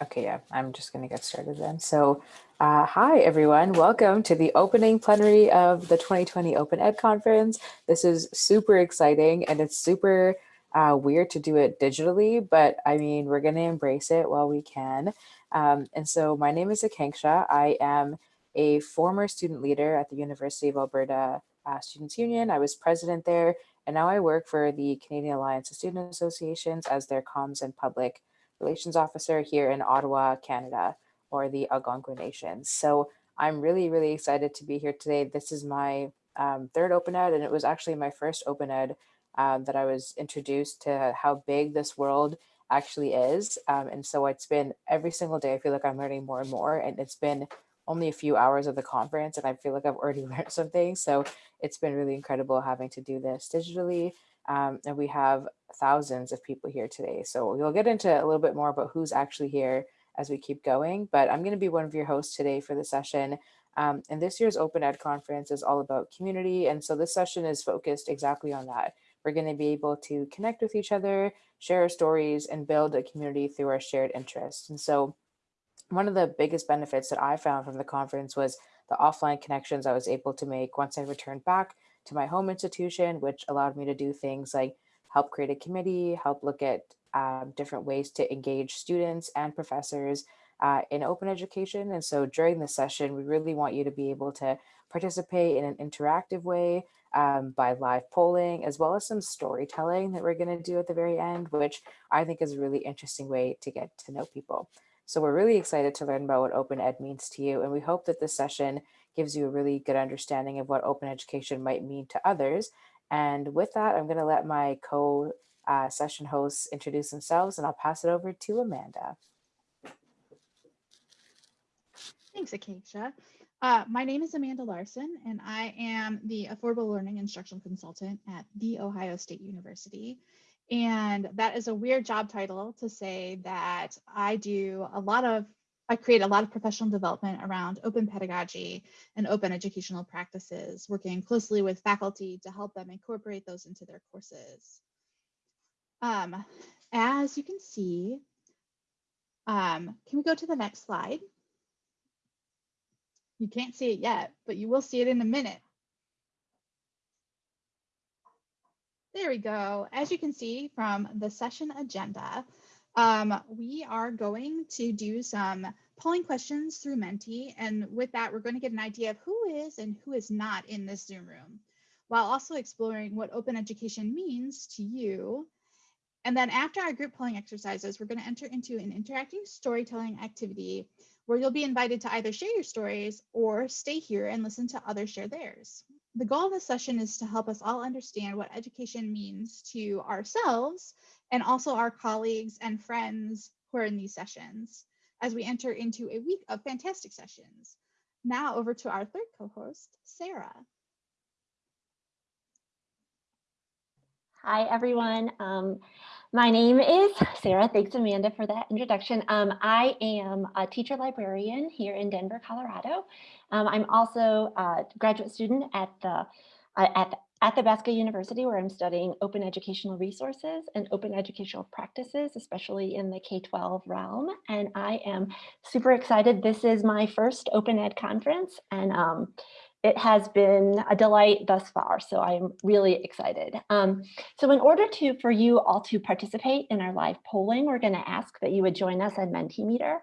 Okay, yeah, I'm just going to get started then. So, uh, hi everyone, welcome to the opening plenary of the 2020 Open Ed Conference. This is super exciting and it's super uh, weird to do it digitally, but I mean, we're going to embrace it while we can. Um, and so my name is Akanksha. I am a former student leader at the University of Alberta uh, Students Union. I was president there, and now I work for the Canadian Alliance of Student Associations as their comms and public relations officer here in Ottawa, Canada, or the Algonquin Nations. So I'm really, really excited to be here today. This is my um, third Open Ed, and it was actually my first Open Ed um, that I was introduced to how big this world actually is. Um, and so it's been every single day, I feel like I'm learning more and more, and it's been only a few hours of the conference and I feel like I've already learned something. So it's been really incredible having to do this digitally. Um, and we have thousands of people here today. So we'll get into a little bit more about who's actually here as we keep going, but I'm gonna be one of your hosts today for the session. Um, and this year's Open Ed conference is all about community. And so this session is focused exactly on that. We're gonna be able to connect with each other, share our stories, and build a community through our shared interests. And so one of the biggest benefits that I found from the conference was the offline connections I was able to make once I returned back to my home institution, which allowed me to do things like help create a committee, help look at um, different ways to engage students and professors uh, in open education. And so during the session, we really want you to be able to participate in an interactive way um, by live polling, as well as some storytelling that we're gonna do at the very end, which I think is a really interesting way to get to know people. So we're really excited to learn about what open ed means to you. And we hope that this session gives you a really good understanding of what open education might mean to others. And with that, I'm going to let my co-session uh, hosts introduce themselves and I'll pass it over to Amanda. Thanks, Akanksha. Uh, my name is Amanda Larson, and I am the Affordable Learning Instructional Consultant at The Ohio State University. And that is a weird job title to say that I do a lot of I create a lot of professional development around open pedagogy and open educational practices, working closely with faculty to help them incorporate those into their courses. Um, as you can see, um, can we go to the next slide? You can't see it yet, but you will see it in a minute. There we go. As you can see from the session agenda, um, we are going to do some polling questions through Menti. And with that, we're going to get an idea of who is and who is not in this Zoom room, while also exploring what open education means to you. And then after our group polling exercises, we're going to enter into an interacting storytelling activity where you'll be invited to either share your stories or stay here and listen to others share theirs. The goal of this session is to help us all understand what education means to ourselves and also our colleagues and friends who are in these sessions as we enter into a week of fantastic sessions. Now over to our third co-host, Sarah. Hi, everyone. Um, my name is Sarah. Thanks, Amanda, for that introduction. Um, I am a teacher librarian here in Denver, Colorado. Um, I'm also a graduate student at the uh, at Athabasca University, where I'm studying open educational resources and open educational practices, especially in the K-12 realm. And I am super excited. This is my first Open Ed conference, and um, it has been a delight thus far. So I'm really excited. Um, so in order to for you all to participate in our live polling, we're going to ask that you would join us on Mentimeter.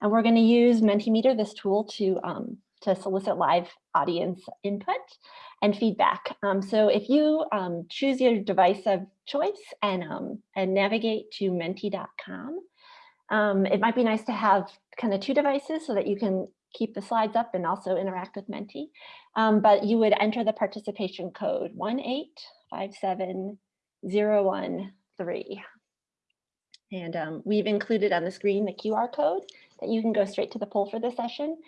And we're going to use Mentimeter, this tool, to um, to solicit live audience input and feedback. Um, so if you um, choose your device of choice and, um, and navigate to menti.com, um, it might be nice to have kind of two devices so that you can keep the slides up and also interact with Menti. Um, but you would enter the participation code 1857013. And um, we've included on the screen the QR code that you can go straight to the poll for the session.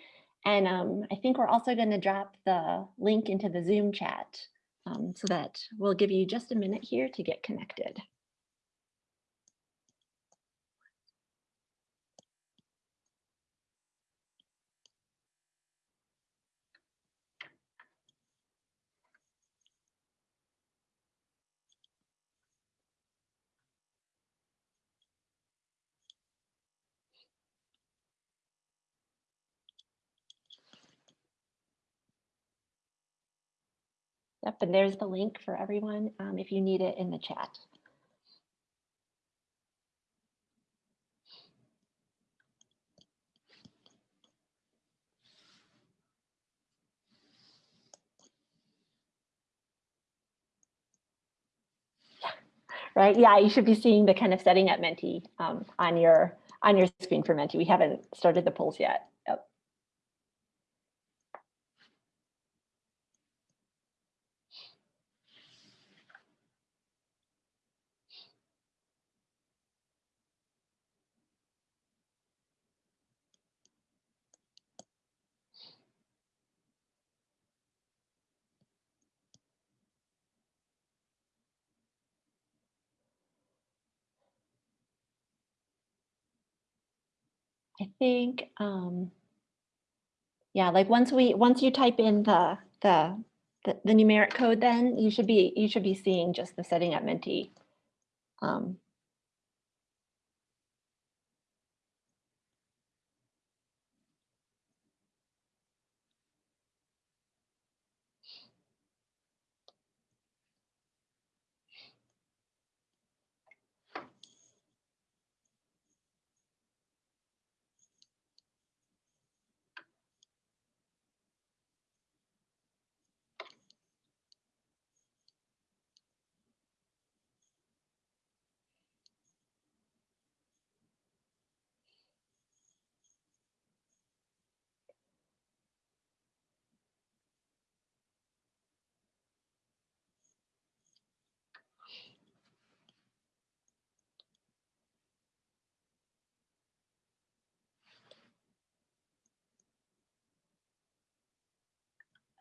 And um, I think we're also going to drop the link into the Zoom chat um, so that we'll give you just a minute here to get connected. Yep, and there's the link for everyone um, if you need it in the chat. right? Yeah, you should be seeing the kind of setting at Menti um, on your on your screen for Menti. We haven't started the polls yet. Yep. I think, um, yeah, like once we, once you type in the, the, the, the numeric code, then you should be, you should be seeing just the setting at Menti. Um,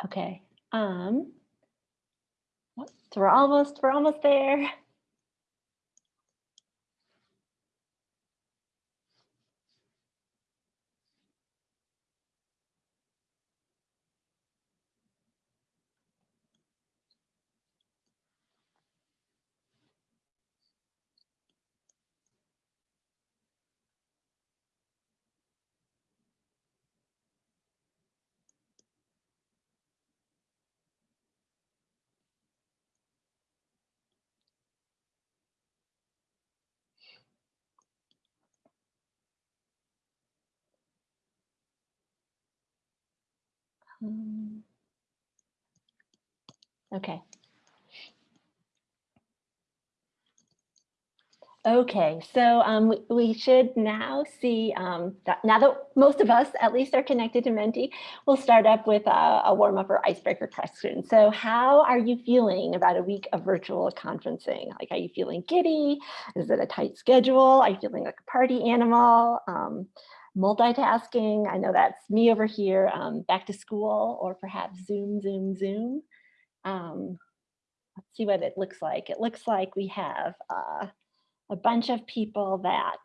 okay. Um, so we're almost, we're almost there. Um, Okay. Okay, so um, we, should now see um, that now that most of us at least are connected to Menti, we'll start up with a, a warm up or icebreaker question. So how are you feeling about a week of virtual conferencing? Like, are you feeling giddy? Is it a tight schedule? Are you feeling like a party animal? Um, multitasking, I know that's me over here, um, back to school or perhaps Zoom, Zoom, Zoom. Um, let's see what it looks like. It looks like we have uh, a bunch of people that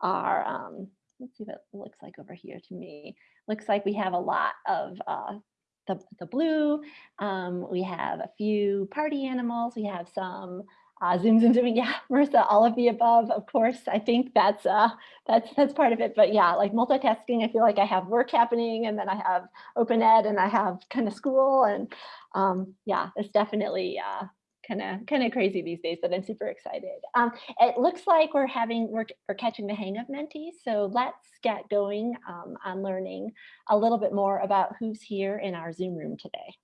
are, um, let's see what it looks like over here to me. Looks like we have a lot of uh, the, the blue. Um, we have a few party animals. We have some uh, zoom, zoom, zooming. Yeah, Marissa, all of the above, of course. I think that's uh, that's that's part of it. But yeah, like multitasking, I feel like I have work happening and then I have open ed and I have kind of school. And um, yeah, it's definitely uh, kind of kind of crazy these days, but I'm super excited. Um, it looks like we're having we're, we're catching the hang of Menti, so let's get going um, on learning a little bit more about who's here in our Zoom room today.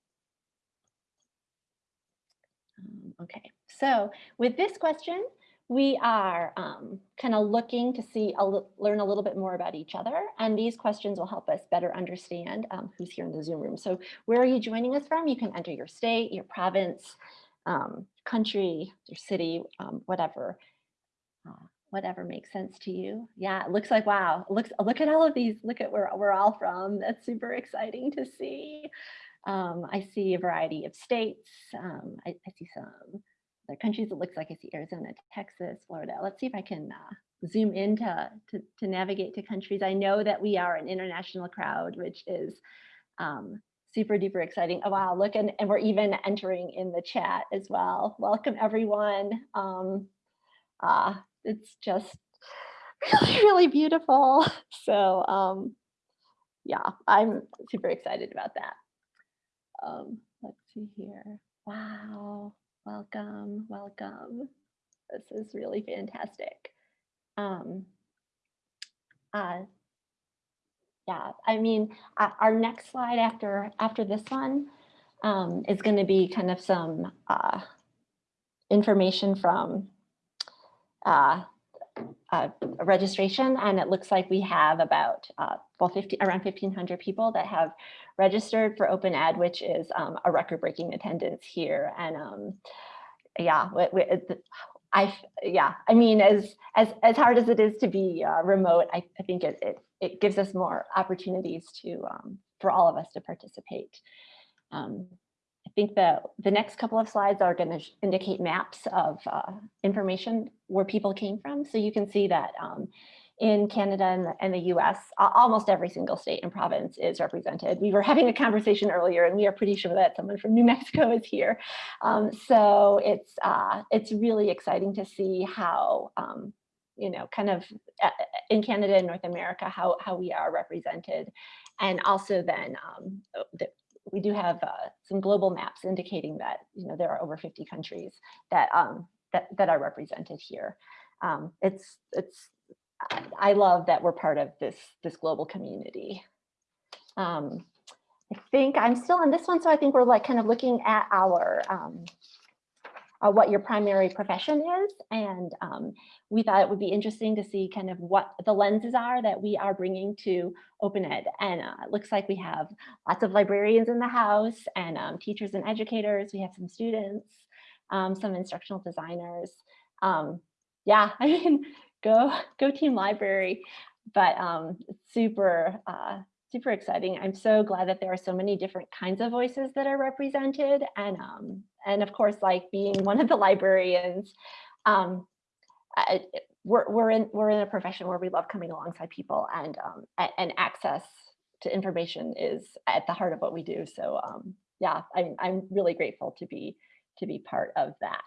Um, okay, so with this question, we are um, kind of looking to see, a learn a little bit more about each other. And these questions will help us better understand um, who's here in the Zoom room. So where are you joining us from? You can enter your state, your province, um, country, your city, um, whatever, uh, whatever makes sense to you. Yeah, it looks like, wow, looks, look at all of these, look at where we're all from. That's super exciting to see. Um, I see a variety of states. Um, I, I, see some other countries. It looks like I see Arizona, Texas, Florida. Let's see if I can uh, zoom in to, to, to, navigate to countries. I know that we are an international crowd, which is um, super duper exciting. Oh, wow, look, and, and we're even entering in the chat as well. Welcome everyone. Um, uh, it's just really, really beautiful. So um, yeah, I'm super excited about that. Um, let's see here. Wow. Welcome. Welcome. This is really fantastic. Um, uh, yeah, I mean, uh, our next slide after after this one um, is going to be kind of some uh, information from uh, uh, registration, and it looks like we have about uh, well, 50, around 1,500 people that have registered for Open Ed, which is um, a record-breaking attendance here. And um, yeah, we, we, I yeah, I mean, as as as hard as it is to be uh, remote, I, I think it, it it gives us more opportunities to um, for all of us to participate. I think the the next couple of slides are going to indicate maps of uh, information where people came from. So you can see that um, in Canada and the, and the US, almost every single state and province is represented. We were having a conversation earlier and we are pretty sure that someone from New Mexico is here. Um, so it's, uh, it's really exciting to see how, um, you know, kind of uh, in Canada and North America, how, how we are represented. And also then um, uh, the, we do have uh, some global maps indicating that, you know, there are over 50 countries that, um, that, that are represented here. Um, it's, it's, I- love that we're part of this, this global community. Um, I think I'm still on this one, so I think we're like kind of looking at our, um, uh, what your primary profession is. And um, we thought it would be interesting to see kind of what the lenses are that we are bringing to open ed. And uh, it looks like we have lots of librarians in the house and um, teachers and educators. We have some students, um, some instructional designers. Um, yeah, I mean, go go team library. But um, super uh, super exciting. I'm so glad that there are so many different kinds of voices that are represented. And um, and of course, like being one of the librarians, um, I, we're, we're in we're in a profession where we love coming alongside people and um, and access to information is at the heart of what we do. So um, yeah, I'm I'm really grateful to be to be part of that.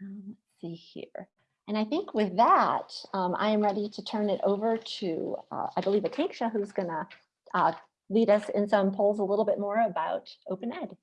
Um, let's see here. And I think with that, um, I am ready to turn it over to, uh, I believe, Akanksha, who's going to uh, lead us in some polls a little bit more about open ed.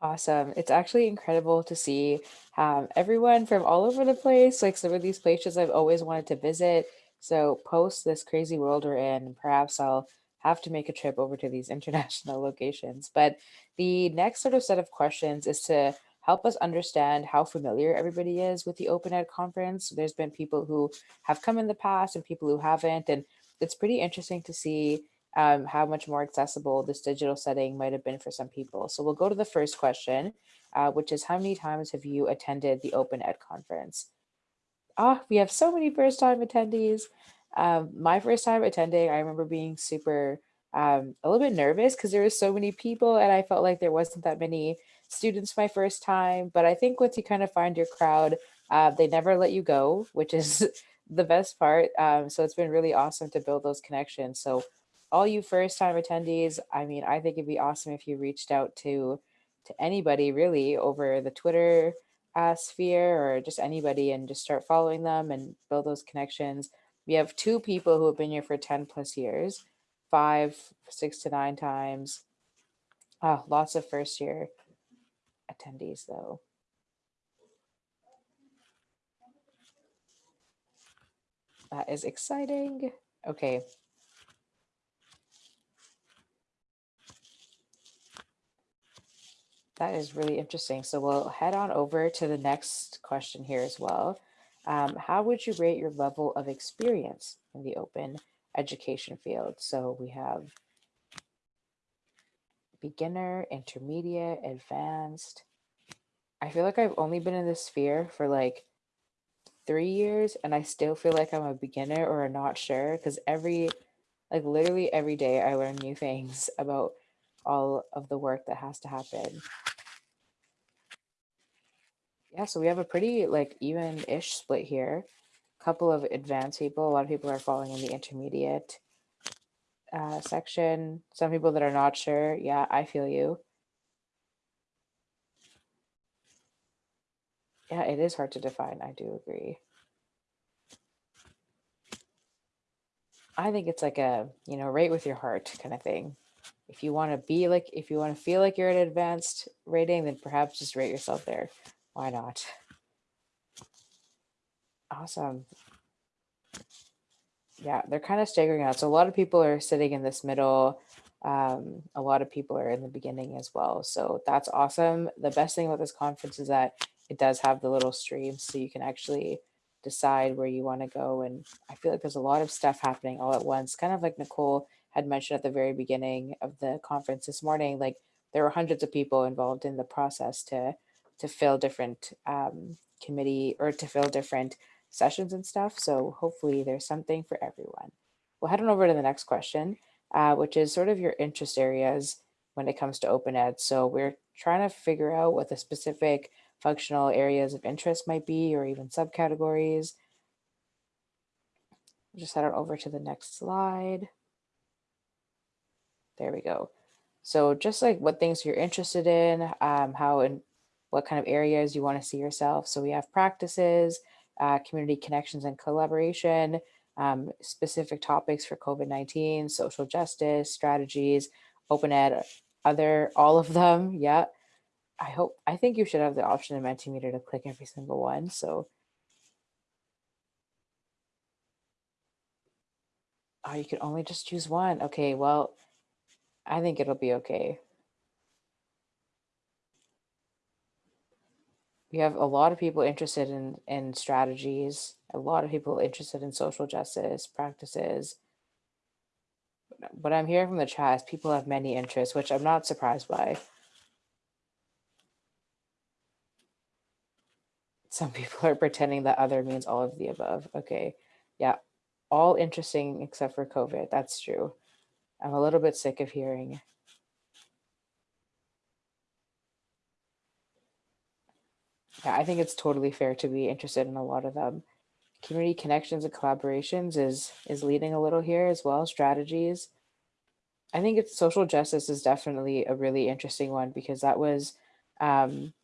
Awesome. It's actually incredible to see um, everyone from all over the place, like some of these places I've always wanted to visit. So post this crazy world we're in, perhaps I'll have to make a trip over to these international locations. But the next sort of set of questions is to help us understand how familiar everybody is with the Open Ed conference. There's been people who have come in the past and people who haven't, and it's pretty interesting to see um, how much more accessible this digital setting might have been for some people. So we'll go to the first question, uh, which is how many times have you attended the Open Ed conference? Ah, we have so many first time attendees. Um, my first time attending, I remember being super, um, a little bit nervous because there were so many people and I felt like there wasn't that many students my first time. But I think once you kind of find your crowd, uh, they never let you go, which is the best part. Um, so it's been really awesome to build those connections. So all you first time attendees, I mean, I think it'd be awesome if you reached out to to anybody really over the Twitter uh, sphere or just anybody and just start following them and build those connections. We have two people who have been here for 10 plus years, five, six to nine times. Oh, lots of first year attendees though. That is exciting. Okay, That is really interesting. So we'll head on over to the next question here as well. Um, how would you rate your level of experience in the open education field? So we have beginner, intermediate, advanced. I feel like I've only been in this sphere for like three years and I still feel like I'm a beginner or not sure because every, like literally every day I learn new things about all of the work that has to happen. Yeah, so we have a pretty like even-ish split here. A couple of advanced people, a lot of people are falling in the intermediate uh, section. Some people that are not sure. Yeah, I feel you. Yeah, it is hard to define. I do agree. I think it's like a, you know, rate with your heart kind of thing. if you want to be like, if you want to feel like you're at advanced rating, then perhaps just rate yourself there. Why not? Awesome. Yeah, they're kind of staggering out. So a lot of people are sitting in this middle. Um, a lot of people are in the beginning as well. So that's awesome. The best thing about this conference is that it does have the little streams so you can actually decide where you want to go. And I feel like there's a lot of stuff happening all at once, kind of like Nicole had mentioned at the very beginning of the conference this morning, like there were hundreds of people involved in the process to to fill different um, committee or to fill different sessions and stuff. So hopefully there's something for everyone. We'll head on over to the next question, uh, which is sort of your interest areas when it comes to open ed. So we're trying to figure out what the specific functional areas of interest might be or even subcategories. Just head on over to the next slide. There we go. So just like what things you're interested in, um, how and what kind of areas you want to see yourself. So we have practices, uh, community connections and collaboration, um, specific topics for COVID-19, social justice, strategies, open ed, other, all of them. Yeah. I hope, I think you should have the option in Mentimeter to click every single one. So Oh, you can only just choose one. Okay, well, I think it'll be okay. We have a lot of people interested in, in strategies, a lot of people interested in social justice practices. What I'm hearing from the chat is people have many interests, which I'm not surprised by. Some people are pretending that other means all of the above. Okay, yeah, all interesting except for COVID. That's true. I'm a little bit sick of hearing. Yeah, I think it's totally fair to be interested in a lot of them. Community connections and collaborations is is leading a little here as well. Strategies. I think it's social justice is definitely a really interesting one because that was um,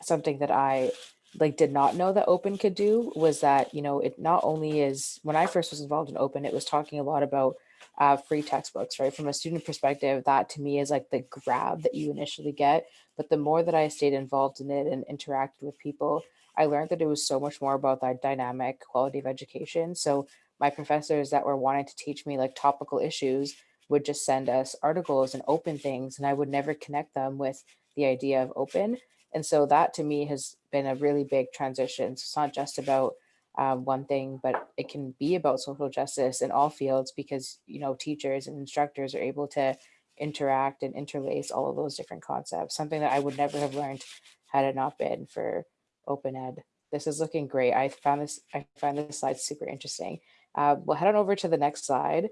something that I like did not know that open could do was that you know it not only is when i first was involved in open it was talking a lot about uh, free textbooks right? From a student perspective that to me is like the grab that you initially get but the more that i stayed involved in it and interacted with people i learned that it was so much more about that dynamic quality of education. So my professors that were wanting to teach me like topical issues would just send us articles and open things and i would never connect them with the idea of open and so that to me has been a really big transition. So it's not just about um, one thing, but it can be about social justice in all fields because, you know, teachers and instructors are able to interact and interlace all of those different concepts, something that I would never have learned had it not been for open ed. This is looking great. I found this, I find this slide super interesting. Uh, we'll head on over to the next slide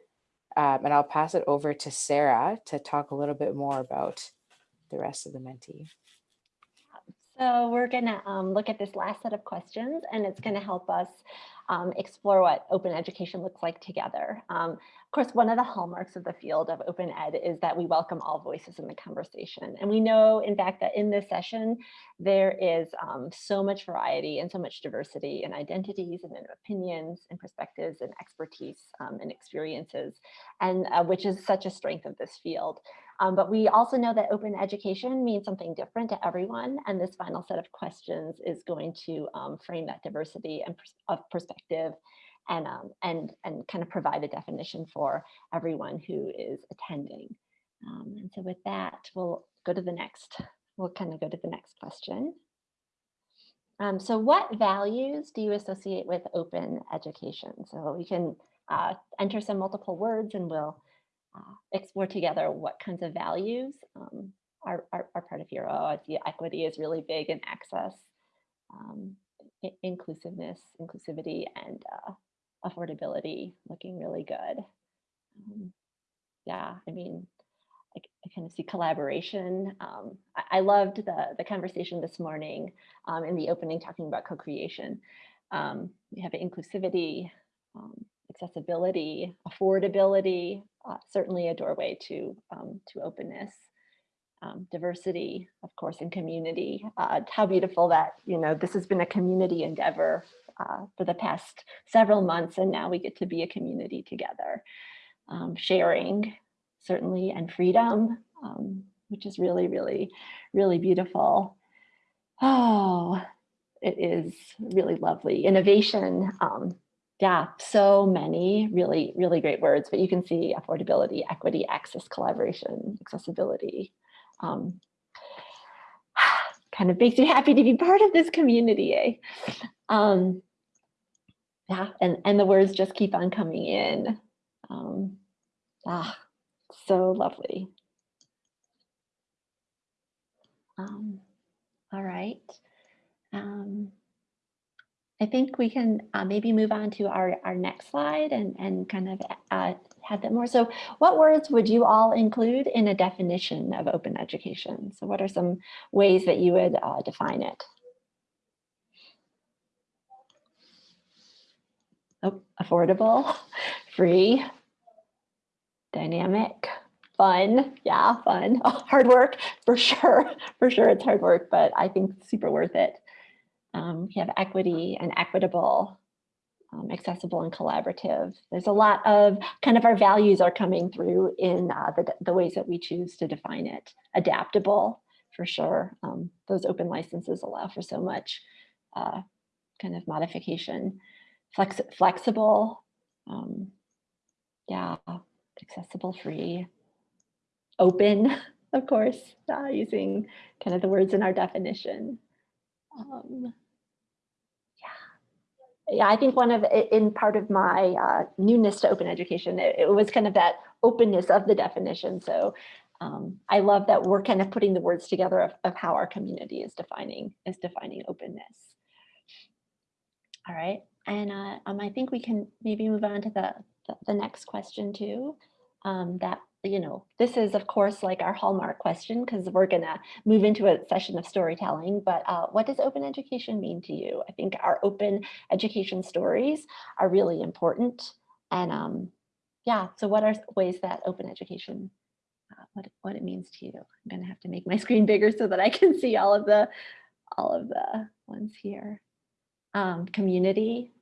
um, and I'll pass it over to Sarah to talk a little bit more about the rest of the Menti. So we're going to um, look at this last set of questions, and it's going to help us um, explore what open education looks like together. Um, of course, one of the hallmarks of the field of open ed is that we welcome all voices in the conversation. And we know, in fact, that in this session, there is um, so much variety and so much diversity in identities and in opinions and perspectives and expertise um, and experiences, and uh, which is such a strength of this field. Um, but we also know that open education means something different to everyone. And this final set of questions is going to um, frame that diversity and pers of perspective and, um, and, and kind of provide a definition for everyone who is attending. Um, and so with that, we'll go to the next, we'll kind of go to the next question. Um, so what values do you associate with open education? So we can uh, enter some multiple words and we'll explore together what kinds of values um, are, are, are, part of your oh, equity is really big in access, um, inclusiveness, inclusivity, and uh, affordability looking really good. Um, yeah, I mean, I, I, kind of see collaboration. Um, I, I, loved the, the conversation this morning um, in the opening talking about co-creation. Um, we have inclusivity, accessibility, affordability, uh, certainly a doorway to, um, to openness. Um, diversity, of course, and community. Uh, how beautiful that, you know, this has been a community endeavor uh, for the past several months, and now we get to be a community together. Um, sharing, certainly, and freedom, um, which is really, really, really beautiful. Oh, it is really lovely. Innovation, um, yeah, so many really, really great words, but you can see affordability, equity, access, collaboration, accessibility. Um, kind of makes me happy to be part of this community, eh? Um, yeah, and, and the words just keep on coming in. Um, ah, so lovely. Um, all right. Um, I think we can uh, maybe move on to our, our next slide and, and kind of uh, have that more. So what words would you all include in a definition of open education? So what are some ways that you would uh, define it? Oh, affordable, free, dynamic, fun. Yeah, fun. Oh, hard work for sure. For sure, it's hard work, but I think super worth it. Um, we have equity and equitable, um, accessible and collaborative. There's a lot of kind of our values are coming through in uh, the, the ways that we choose to define it. Adaptable, for sure. Um, those open licenses allow for so much uh, kind of modification. Flex flexible, um, yeah, accessible, free, open, of course, uh, using kind of the words in our definition. Um, yeah. I think one of in part of my uh, newness to open education, it, it, was kind of that openness of the definition. So um, I love that we're kind of putting the words together of, of how our community is defining is defining openness. All right, and uh, um, I think we can maybe move on to the the, the next question too. Um, that you know, this is of course like our hallmark question because we're gonna move into a session of storytelling, but uh, what does open education mean to you? I think our open education stories are really important. And um, yeah, so what are ways that open education, uh, what, what it means to you? I'm gonna have to make my screen bigger so that I can see all of the, all of the ones here. Um, community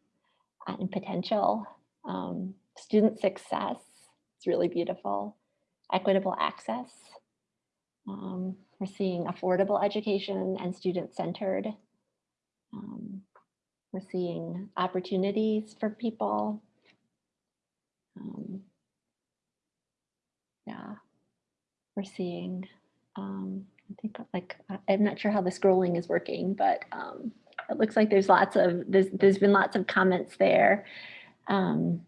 and potential, um, student success, it's really beautiful equitable access. Um, we're seeing affordable education and student-centered. Um, we're seeing opportunities for people. Um, yeah, we're seeing, um, I think like, I'm not sure how the scrolling is working, but um, it looks like there's lots of, there's, there's been lots of comments there. Um,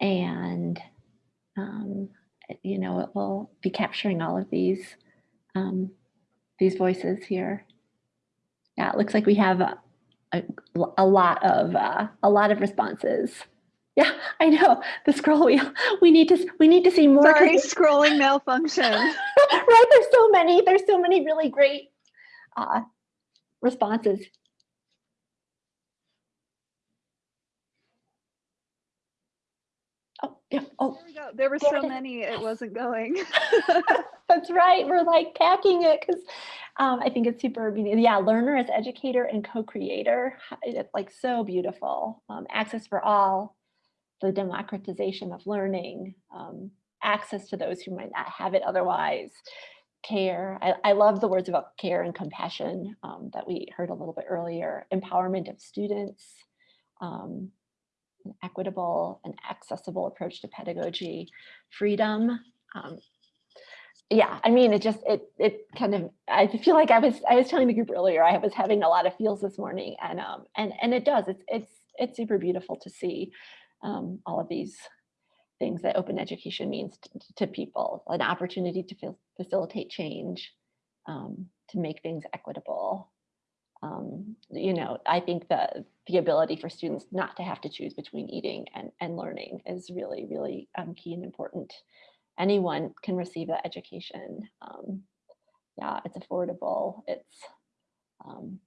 and um, you know, it will be capturing all of these, um, these voices here. Yeah, it looks like we have a, a, a lot of, uh, a lot of responses. Yeah, I know the scroll wheel. We need to we need to see more. Sorry, scrolling malfunction. right, there's so many. There's so many really great uh, responses. Oh, yeah. Oh, there we go. There were so many, it wasn't going. That's right. We're like packing it because um, I think it's super, yeah, learner as educator and co-creator. It's like so beautiful. Um, access for all, the democratization of learning, um, access to those who might not have it otherwise, care. I, I love the words about care and compassion um, that we heard a little bit earlier, empowerment of students, um, an equitable and accessible approach to pedagogy, freedom. Um, yeah, I mean, it just, it, it kind of, I feel like I was, I was telling the group earlier, I was having a lot of feels this morning and, um, and, and it does, it's, it's, it's super beautiful to see um, all of these things that open education means to, people, an opportunity to facilitate change, um, to make things equitable, um, you know, I think that the ability for students not to have to choose between eating and, and learning is really, really um, key and important. Anyone can receive that education. Um, yeah, it's affordable, it's um,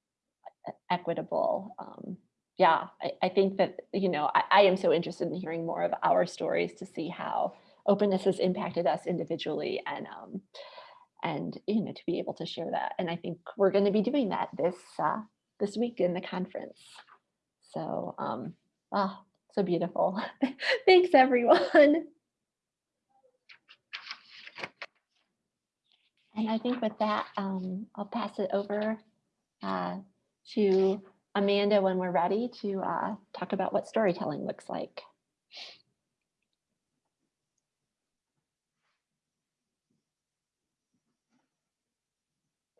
equitable. Um, yeah, I, I, think that, you know, I, I am so interested in hearing more of our stories to see how openness has impacted us individually and um, and you know to be able to share that and i think we're going to be doing that this uh, this week in the conference. So um oh so beautiful. Thanks everyone. And i think with that um i'll pass it over uh to amanda when we're ready to uh talk about what storytelling looks like.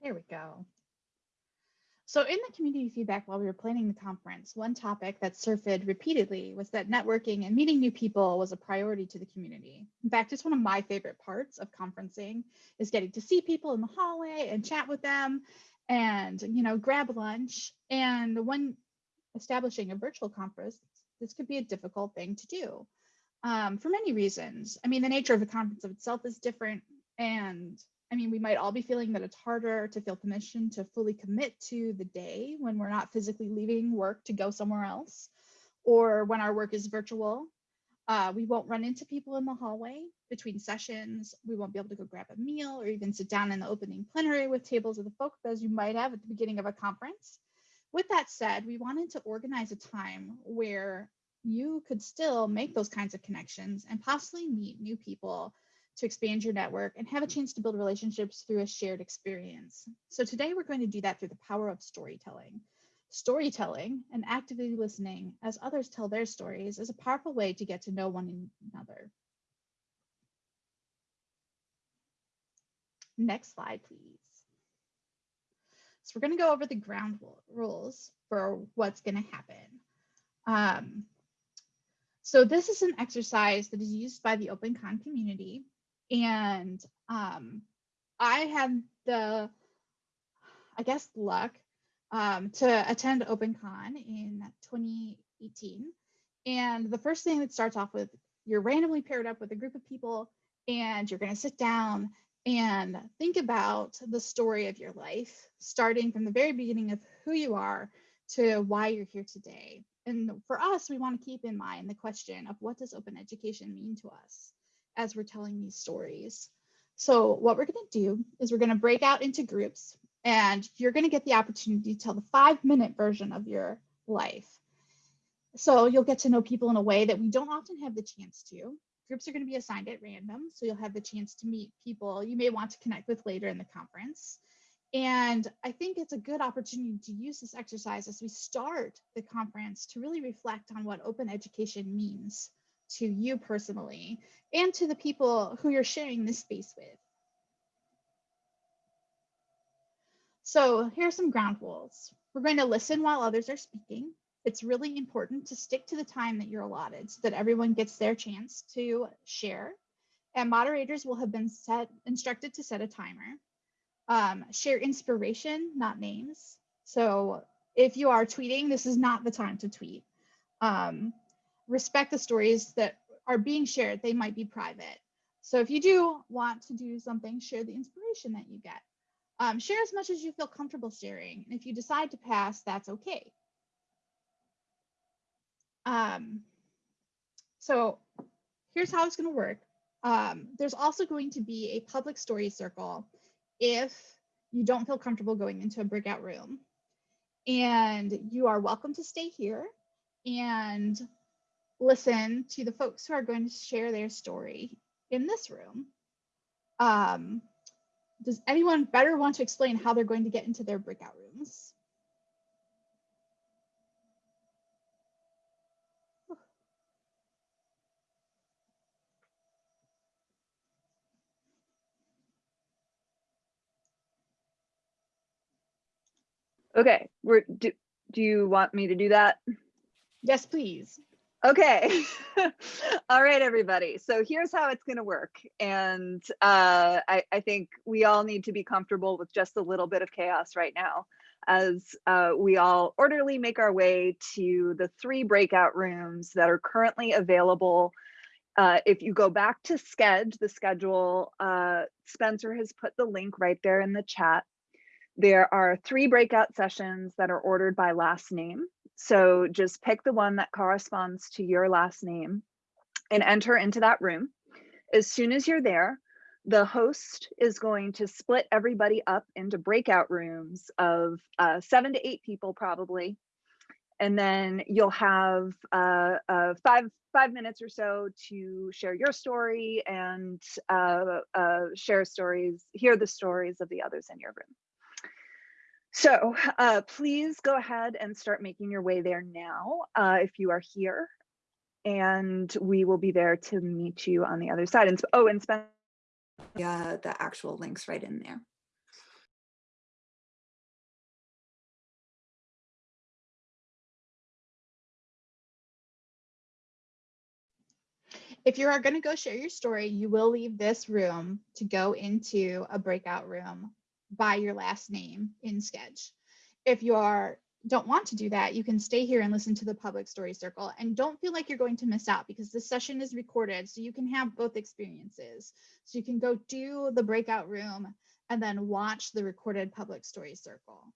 There we go. So in the community feedback while we were planning the conference, one topic that surfaced repeatedly was that networking and meeting new people was a priority to the community. In fact, it's one of my favorite parts of conferencing is getting to see people in the hallway and chat with them and, you know, grab lunch. And when establishing a virtual conference, this could be a difficult thing to do um, for many reasons. I mean, the nature of a conference of itself is different and I mean, we might all be feeling that it's harder to feel permission to fully commit to the day when we're not physically leaving work to go somewhere else, or when our work is virtual. Uh, we won't run into people in the hallway between sessions. We won't be able to go grab a meal or even sit down in the opening plenary with tables of the folk as you might have at the beginning of a conference. With that said, we wanted to organize a time where you could still make those kinds of connections and possibly meet new people to expand your network and have a chance to build relationships through a shared experience. So today we're going to do that through the power of storytelling. Storytelling and actively listening as others tell their stories is a powerful way to get to know one another. Next slide, please. So we're going to go over the ground rules for what's going to happen. Um, so this is an exercise that is used by the OpenCon community and um, I had the, I guess, luck um, to attend OpenCon in 2018. And the first thing that starts off with, you're randomly paired up with a group of people and you're going to sit down and think about the story of your life, starting from the very beginning of who you are to why you're here today. And for us, we want to keep in mind the question of what does open education mean to us? As we're telling these stories. So what we're going to do is we're going to break out into groups and you're going to get the opportunity to tell the five minute version of your life. So you'll get to know people in a way that we don't often have the chance to. Groups are going to be assigned at random, so you'll have the chance to meet people you may want to connect with later in the conference. And I think it's a good opportunity to use this exercise as we start the conference to really reflect on what open education means to you personally and to the people who you're sharing this space with. So here are some ground rules. We're going to listen while others are speaking. It's really important to stick to the time that you're allotted so that everyone gets their chance to share. And moderators will have been set instructed to set a timer. Um, share inspiration, not names. So if you are tweeting, this is not the time to tweet. Um, respect the stories that are being shared. They might be private. So if you do want to do something, share the inspiration that you get. Um, share as much as you feel comfortable sharing. And if you decide to pass, that's okay. Um, so here's how it's going to work. Um, there's also going to be a public story circle if you don't feel comfortable going into a breakout room. And you are welcome to stay here and listen to the folks who are going to share their story in this room. Um, does anyone better want to explain how they're going to get into their breakout rooms? Okay, we're do, do you want me to do that? Yes, please. Okay. all right, everybody. So here's how it's going to work. And uh, I, I, think we all need to be comfortable with just a little bit of chaos right now as uh, we all orderly make our way to the three breakout rooms that are currently available. Uh, if you go back to Sched, the schedule, uh, Spencer has put the link right there in the chat. There are three breakout sessions that are ordered by last name. So just pick the one that corresponds to your last name and enter into that room. As soon as you're there, the host is going to split everybody up into breakout rooms of uh, seven to eight people probably. and then you'll have uh, uh, five five minutes or so to share your story and uh, uh, share stories, hear the stories of the others in your room. So uh, please go ahead and start making your way there now uh, if you are here. And we will be there to meet you on the other side. And oh, and spend uh, the actual links right in there. If you are going to go share your story, you will leave this room to go into a breakout room by your last name in Sketch. If you are don't want to do that, you can stay here and listen to the public story circle and don't feel like you're going to miss out because this session is recorded so you can have both experiences. So you can go do the breakout room and then watch the recorded public story circle.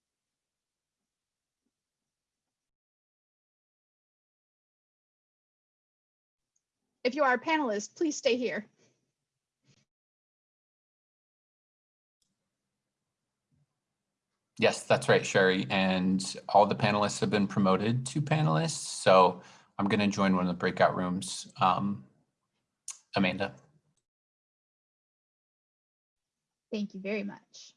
If you are a panelist, please stay here. Yes, that's right, Sherry. And all the panelists have been promoted to panelists. So I'm going to join one of the breakout rooms. Um, Amanda. Thank you very much.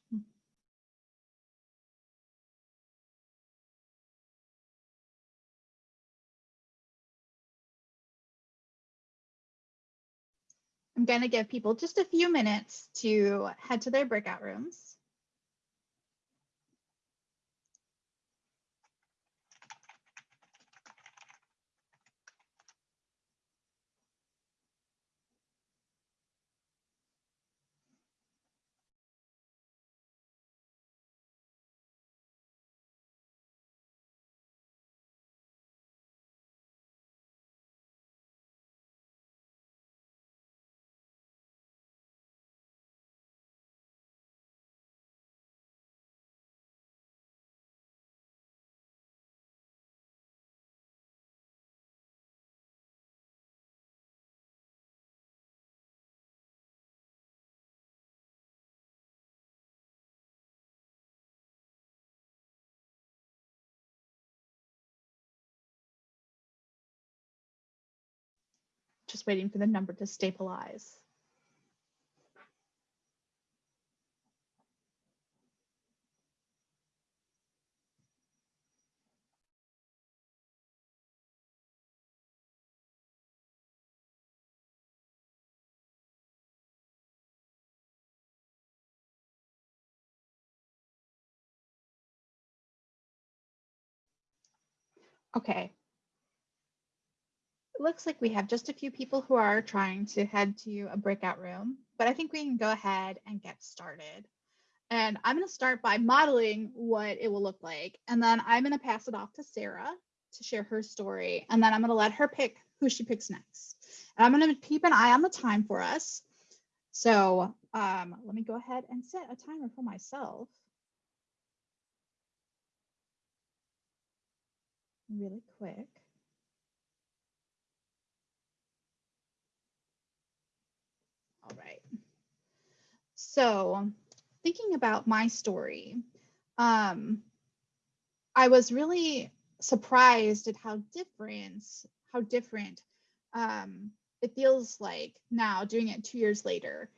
I'm going to give people just a few minutes to head to their breakout rooms. Just waiting for the number to stabilize. Okay. It looks like we have just a few people who are trying to head to a breakout room, but I think we can go ahead and get started. And I'm going to start by modeling what it will look like. And then I'm going to pass it off to Sarah to share her story. And then I'm going to let her pick who she picks next. And I'm going to keep an eye on the time for us. So um, let me go ahead and set a timer for myself. Really quick. All right. So thinking about my story, um, I was really surprised at how different, how different um, it feels like now doing it two years later.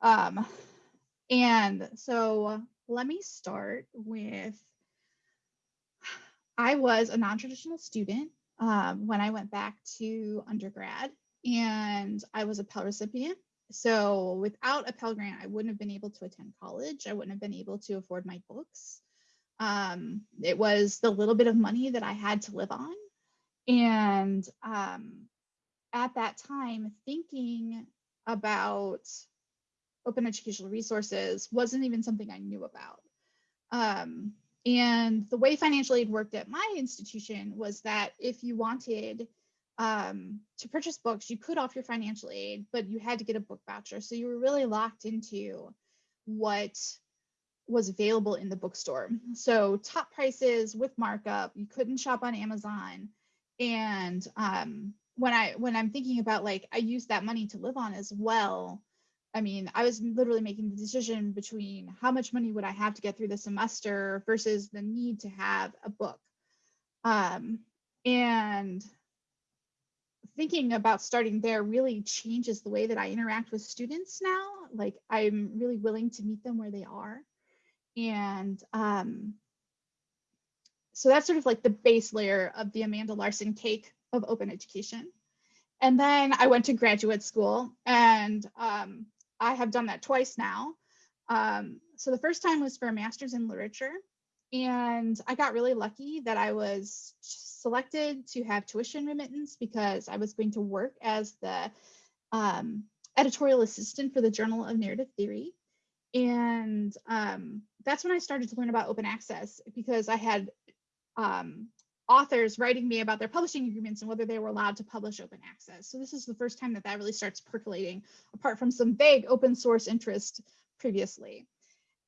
Um, and so let me start with, I was a non-traditional student um, when I went back to undergrad and I was a Pell recipient so without a Pell Grant, I wouldn't have been able to attend college. I wouldn't have been able to afford my books. Um, it was the little bit of money that I had to live on. And um, at that time, thinking about open educational resources wasn't even something I knew about. Um, and the way financial aid worked at my institution was that if you wanted um, to purchase books, you could off your financial aid, but you had to get a book voucher. So you were really locked into what was available in the bookstore. So top prices with markup, you couldn't shop on Amazon. And um, when I when I'm thinking about like I use that money to live on as well. I mean, I was literally making the decision between how much money would I have to get through the semester versus the need to have a book. Um, and thinking about starting there really changes the way that I interact with students now. Like I'm really willing to meet them where they are. And um, so that's sort of like the base layer of the Amanda Larson cake of open education. And then I went to graduate school and um, I have done that twice now. Um, so the first time was for a master's in literature. And I got really lucky that I was selected to have tuition remittance because I was going to work as the um, editorial assistant for the Journal of Narrative Theory. And um, that's when I started to learn about open access because I had um, authors writing me about their publishing agreements and whether they were allowed to publish open access. So this is the first time that that really starts percolating apart from some vague open source interest previously.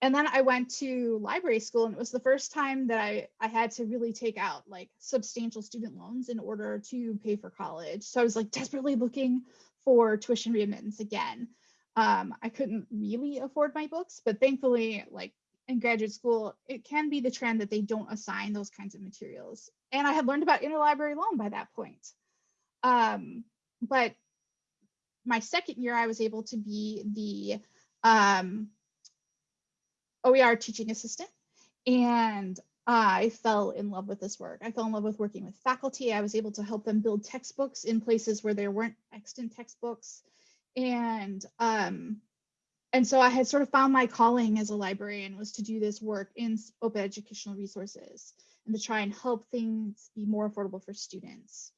And then I went to library school and it was the first time that I, I had to really take out like substantial student loans in order to pay for college. So I was like desperately looking for tuition remittance again. Um, I couldn't really afford my books, but thankfully like in graduate school, it can be the trend that they don't assign those kinds of materials. And I had learned about interlibrary loan by that point. Um, but my second year, I was able to be the um, OER teaching assistant. And I fell in love with this work. I fell in love with working with faculty. I was able to help them build textbooks in places where there weren't extant textbooks. And um, and so I had sort of found my calling as a librarian was to do this work in open educational resources and to try and help things be more affordable for students.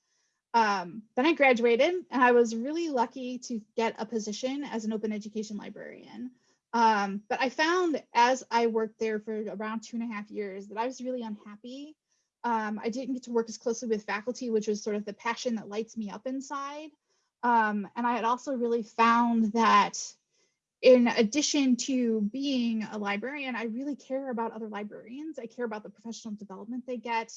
Um, then I graduated and I was really lucky to get a position as an open education librarian. Um, but I found as I worked there for around two and a half years that I was really unhappy. Um, I didn't get to work as closely with faculty, which was sort of the passion that lights me up inside. Um, and I had also really found that in addition to being a librarian, I really care about other librarians. I care about the professional development they get.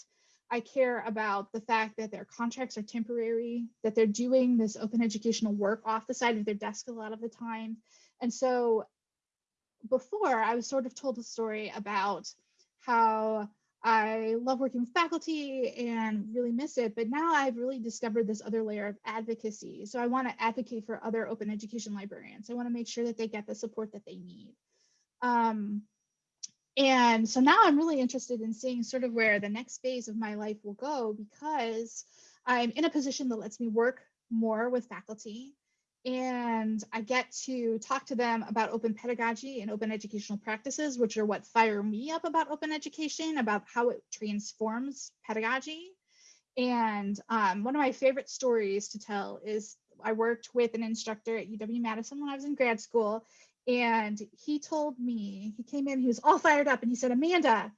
I care about the fact that their contracts are temporary, that they're doing this open educational work off the side of their desk a lot of the time. And so before I was sort of told a story about how I love working with faculty and really miss it, but now I've really discovered this other layer of advocacy. So I want to advocate for other open education librarians. I want to make sure that they get the support that they need. Um, and so now I'm really interested in seeing sort of where the next phase of my life will go because I'm in a position that lets me work more with faculty and I get to talk to them about open pedagogy and open educational practices, which are what fire me up about open education, about how it transforms pedagogy. And um, one of my favorite stories to tell is I worked with an instructor at UW-Madison when I was in grad school, and he told me, he came in, he was all fired up, and he said, Amanda,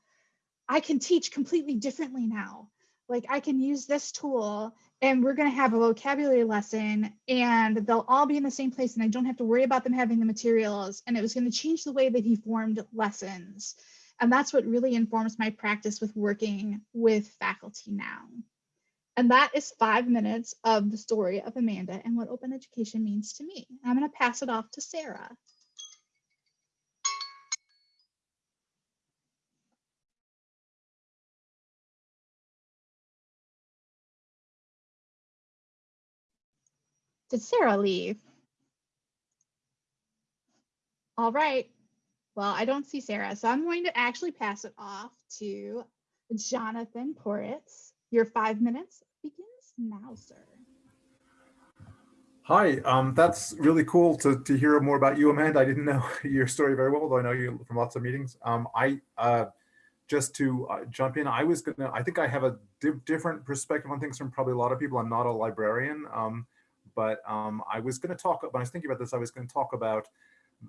I can teach completely differently now. Like I can use this tool and we're going to have a vocabulary lesson and they'll all be in the same place and I don't have to worry about them having the materials and it was going to change the way that he formed lessons. And that's what really informs my practice with working with faculty now. And that is five minutes of the story of Amanda and what open education means to me. I'm going to pass it off to Sarah. Did Sarah leave? All right. Well, I don't see Sarah, so I'm going to actually pass it off to Jonathan Poritz. Your five minutes begins now, sir. Hi, um, that's really cool to, to hear more about you, Amanda. I didn't know your story very well, though I know you from lots of meetings. Um, I uh, just to uh, jump in, I was gonna, I think I have a di different perspective on things from probably a lot of people. I'm not a librarian, um, but um, I was gonna talk, when I was thinking about this, I was gonna talk about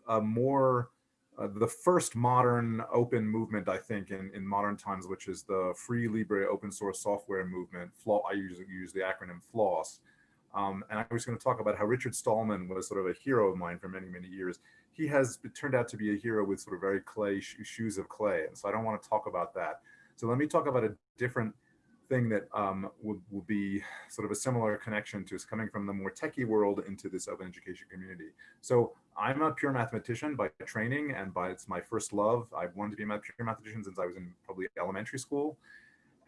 uh, more uh, the first modern open movement, I think, in, in modern times, which is the free libre open source software movement. I use, use the acronym FLOSS. Um, and I was going to talk about how Richard Stallman was sort of a hero of mine for many, many years. He has turned out to be a hero with sort of very clay sh shoes of clay. And so I don't want to talk about that. So let me talk about a different thing that um, will, will be sort of a similar connection to is coming from the more techie world into this open education community. So I'm a pure mathematician by training and by it's my first love. I've wanted to be a pure mathematician since I was in probably elementary school.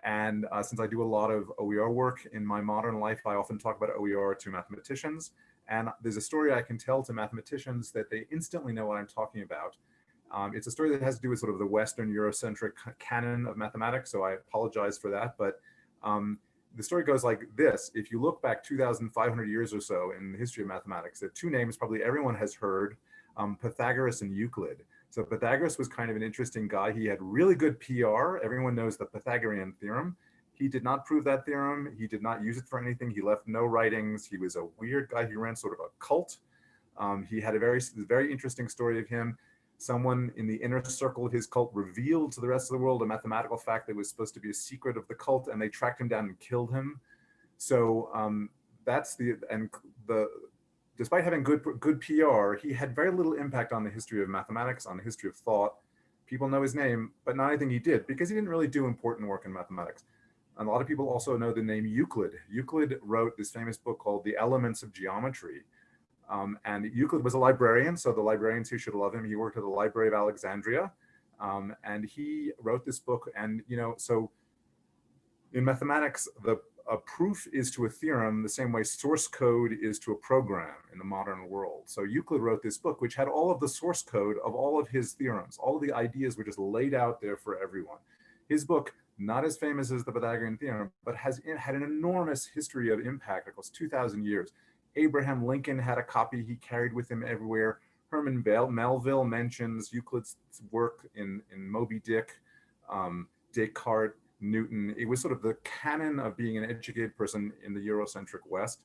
And uh, since I do a lot of OER work in my modern life, I often talk about OER to mathematicians. And there's a story I can tell to mathematicians that they instantly know what I'm talking about. Um, it's a story that has to do with sort of the Western Eurocentric canon of mathematics, so I apologize for that. But um, the story goes like this. If you look back 2,500 years or so in the history of mathematics, are two names probably everyone has heard, um, Pythagoras and Euclid. So Pythagoras was kind of an interesting guy. He had really good PR. Everyone knows the Pythagorean theorem. He did not prove that theorem. He did not use it for anything. He left no writings. He was a weird guy. He ran sort of a cult. Um, he had a very, very interesting story of him someone in the inner circle of his cult revealed to the rest of the world a mathematical fact that was supposed to be a secret of the cult and they tracked him down and killed him. So um, that's the, and the, despite having good, good PR, he had very little impact on the history of mathematics, on the history of thought. People know his name, but not anything he did because he didn't really do important work in mathematics. And a lot of people also know the name Euclid. Euclid wrote this famous book called The Elements of Geometry, um, and Euclid was a librarian, so the librarians who should love him. He worked at the Library of Alexandria, um, and he wrote this book. And you know, so in mathematics, the a proof is to a theorem the same way source code is to a program in the modern world. So Euclid wrote this book, which had all of the source code of all of his theorems. All of the ideas were just laid out there for everyone. His book, not as famous as the Pythagorean theorem, but has had an enormous history of impact across 2,000 years. Abraham Lincoln had a copy he carried with him everywhere. Herman Bell, Melville mentions Euclid's work in, in Moby Dick, um, Descartes, Newton. It was sort of the canon of being an educated person in the Eurocentric West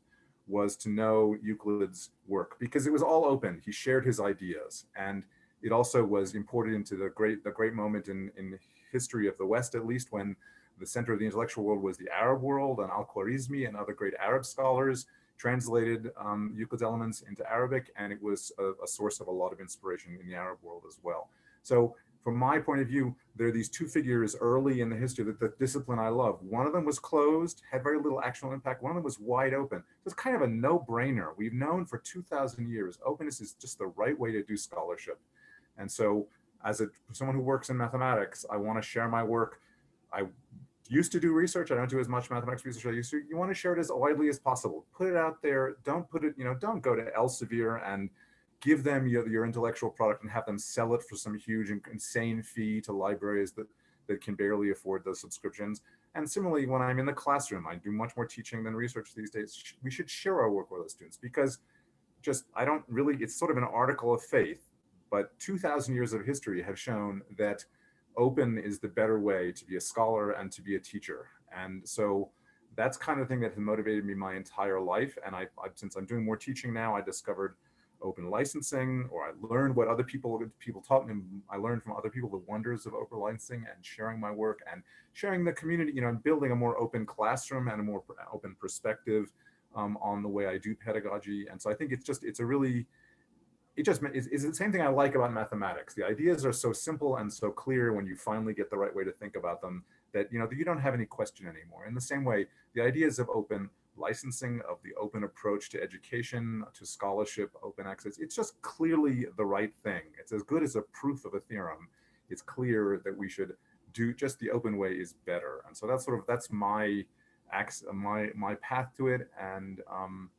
was to know Euclid's work because it was all open. He shared his ideas and it also was imported into the great, the great moment in, in history of the West, at least when the center of the intellectual world was the Arab world and Al-Khwarizmi and other great Arab scholars translated um, Euclid's elements into Arabic, and it was a, a, source of a lot of inspiration in the Arab world as well. So from my point of view, there are these two figures early in the history that the discipline I love. One of them was closed, had very little actual impact. One of them was wide open. It's kind of a no-brainer. We've known for 2,000 years, openness is just the right way to do scholarship. And so as a someone who works in mathematics, I want to share my work. I used to do research. I don't do as much mathematics research I used to. You want to share it as widely as possible. Put it out there. Don't put it, you know, don't go to Elsevier and give them your, your intellectual product and have them sell it for some huge and insane fee to libraries that, that can barely afford those subscriptions. And similarly, when I'm in the classroom, I do much more teaching than research these days. We should share our work with our students because just, I don't really, it's sort of an article of faith, but 2000 years of history have shown that open is the better way to be a scholar and to be a teacher. And so that's kind of the thing that has motivated me my entire life. And I, I, since I'm doing more teaching now, I discovered open licensing, or I learned what other people people taught me. I learned from other people the wonders of open licensing and sharing my work and sharing the community, you know, and building a more open classroom and a more open perspective um, on the way I do pedagogy. And so I think it's just, it's a really, it just is, is the same thing I like about mathematics. The ideas are so simple and so clear when you finally get the right way to think about them that, you know, you don't have any question anymore. In the same way, the ideas of open licensing, of the open approach to education, to scholarship, open access, it's just clearly the right thing. It's as good as a proof of a theorem. It's clear that we should do just the open way is better. And so that's sort of, that's my, my, my path to it. And, um,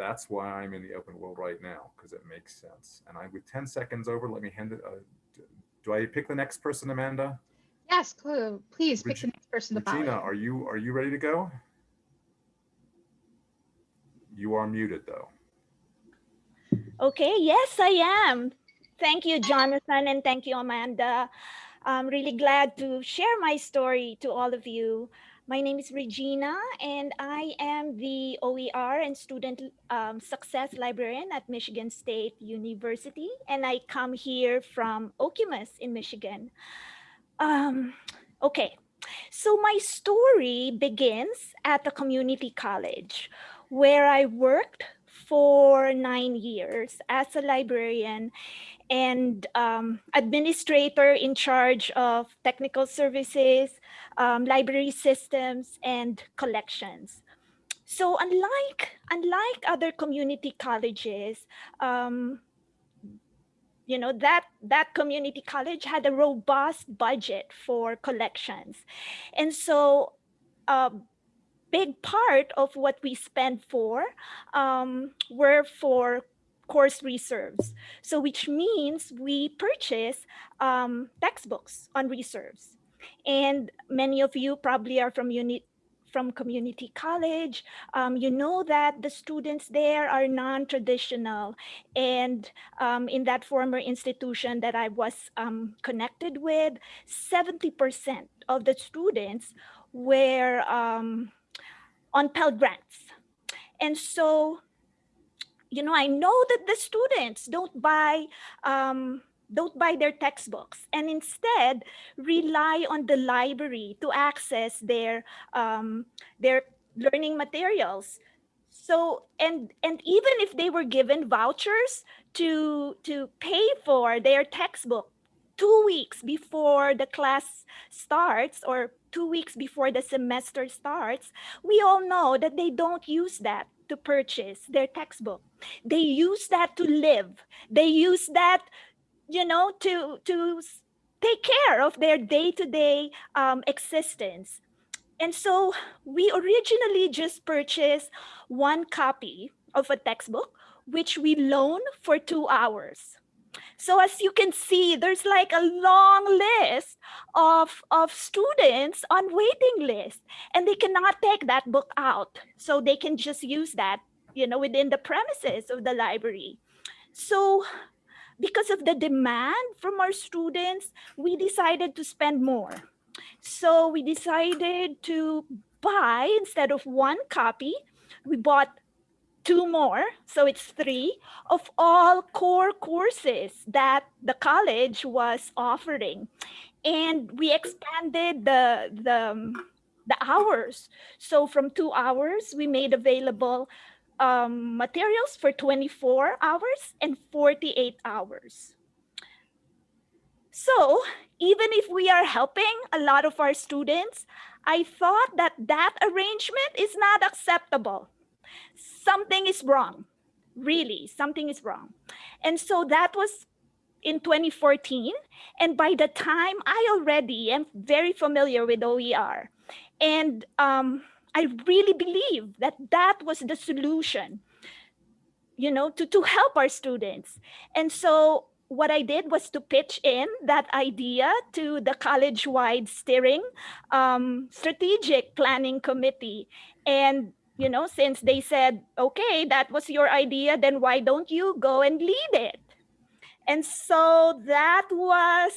that's why I'm in the open world right now, because it makes sense. And I, with 10 seconds over, let me hand it, uh, do I pick the next person, Amanda? Yes, please pick Reg the next person to Regina, follow. are you, are you ready to go? You are muted though. Okay, yes, I am. Thank you, Jonathan, and thank you, Amanda. I'm really glad to share my story to all of you. My name is Regina, and I am the OER and Student um, Success Librarian at Michigan State University, and I come here from Okemos in Michigan. Um, okay, so my story begins at the community college, where I worked for nine years as a librarian and um, administrator in charge of technical services, um, library systems, and collections. So unlike, unlike other community colleges, um, you know that that community college had a robust budget for collections and so a big part of what we spent for um, were for course reserves so which means we purchase um, textbooks on reserves and many of you probably are from unit from community college, um, you know that the students there are non-traditional. And um, in that former institution that I was um, connected with, 70% of the students were um, on Pell Grants. And so, you know, I know that the students don't buy um, don't buy their textbooks and instead rely on the library to access their um, their learning materials. So and and even if they were given vouchers to to pay for their textbook two weeks before the class starts or two weeks before the semester starts we all know that they don't use that to purchase their textbook they use that to live they use that you know, to to take care of their day-to-day um, existence. And so we originally just purchased one copy of a textbook, which we loan for two hours. So as you can see, there's like a long list of, of students on waiting list, and they cannot take that book out. So they can just use that, you know, within the premises of the library. So because of the demand from our students, we decided to spend more. So we decided to buy, instead of one copy, we bought two more, so it's three, of all core courses that the college was offering. And we expanded the, the, the hours. So from two hours, we made available um, materials for 24 hours and 48 hours. So even if we are helping a lot of our students, I thought that that arrangement is not acceptable. Something is wrong, really, something is wrong. And so that was in 2014. And by the time I already am very familiar with OER. And um, I really believe that that was the solution, you know, to, to help our students. And so what I did was to pitch in that idea to the college-wide steering um, strategic planning committee. And, you know, since they said, okay, that was your idea, then why don't you go and lead it? And so that was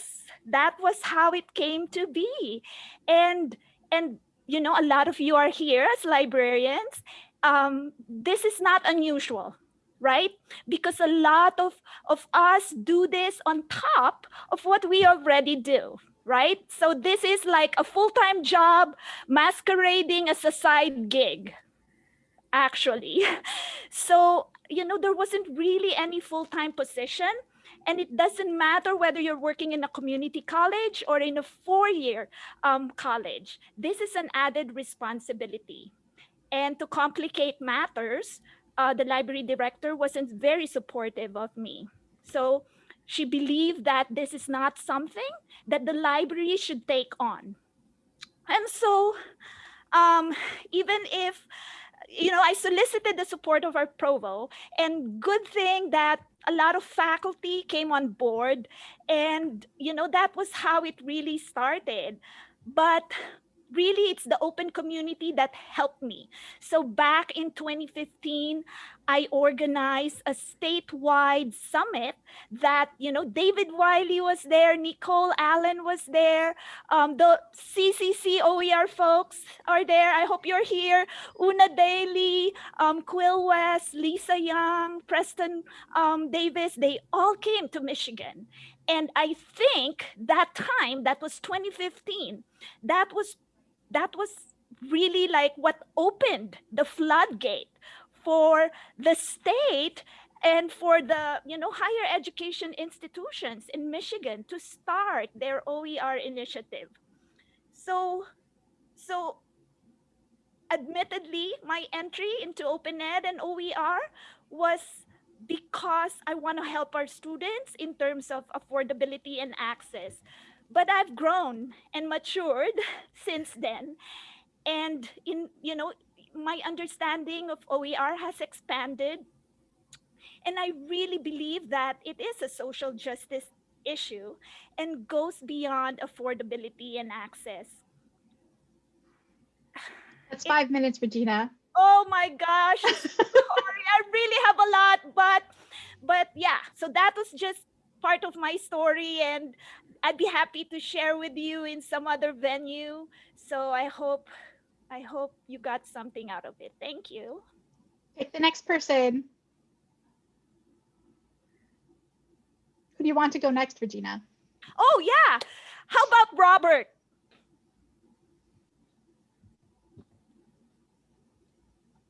that was how it came to be. And and you know, a lot of you are here as librarians. Um, this is not unusual, right? Because a lot of, of us do this on top of what we already do, right? So this is like a full-time job masquerading as a side gig, actually. So, you know, there wasn't really any full-time position and it doesn't matter whether you're working in a community college or in a four-year um, college. This is an added responsibility. And to complicate matters, uh, the library director wasn't very supportive of me. So she believed that this is not something that the library should take on. And so um, even if you know, I solicited the support of our provo and good thing that a lot of faculty came on board and, you know, that was how it really started. But really it's the open community that helped me. So back in 2015, I organized a statewide summit that, you know, David Wiley was there, Nicole Allen was there, um, the CCC OER folks are there. I hope you're here. Una Daly, um, Quill West, Lisa Young, Preston um, Davis, they all came to Michigan. And I think that time, that was 2015, that was that was really like what opened the floodgate for the state and for the you know higher education institutions in Michigan to start their OER initiative. So so admittedly my entry into open ed and OER was because I want to help our students in terms of affordability and access. But I've grown and matured since then. And in, you know, my understanding of OER has expanded. And I really believe that it is a social justice issue and goes beyond affordability and access. That's five minutes, Regina. Oh my gosh. Sorry, I really have a lot, but but yeah, so that was just part of my story and I'd be happy to share with you in some other venue. So I hope I hope you got something out of it. Thank you. Pick the next person. Who do you want to go next, Regina? Oh yeah. How about Robert?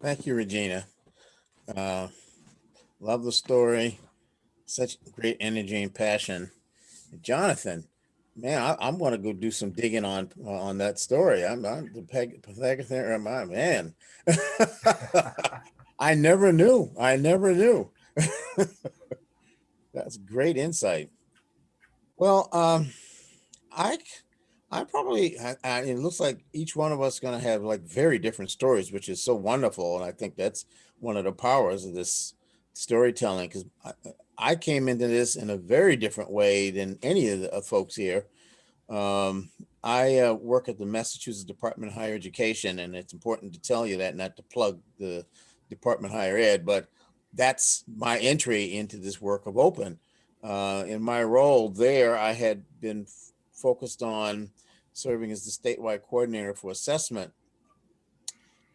Thank you, Regina. Uh, love the story. Such great energy and passion. Jonathan, man, I, am going to go do some digging on on that story. I'm, I'm the Pythagorean, my man. I never knew. I never knew. That's great insight. Well, um, I I probably, I, I, it looks like each one of us going to have like very different stories, which is so wonderful. And I think that's one of the powers of this storytelling because I, came into this in a very different way than any of the uh, folks here. Um, I uh, work at the Massachusetts Department of Higher Education, and it's important to tell you that, not to plug the Department of Higher Ed, but that's my entry into this work of open. Uh, in my role there, I had been focused on serving as the statewide coordinator for assessment.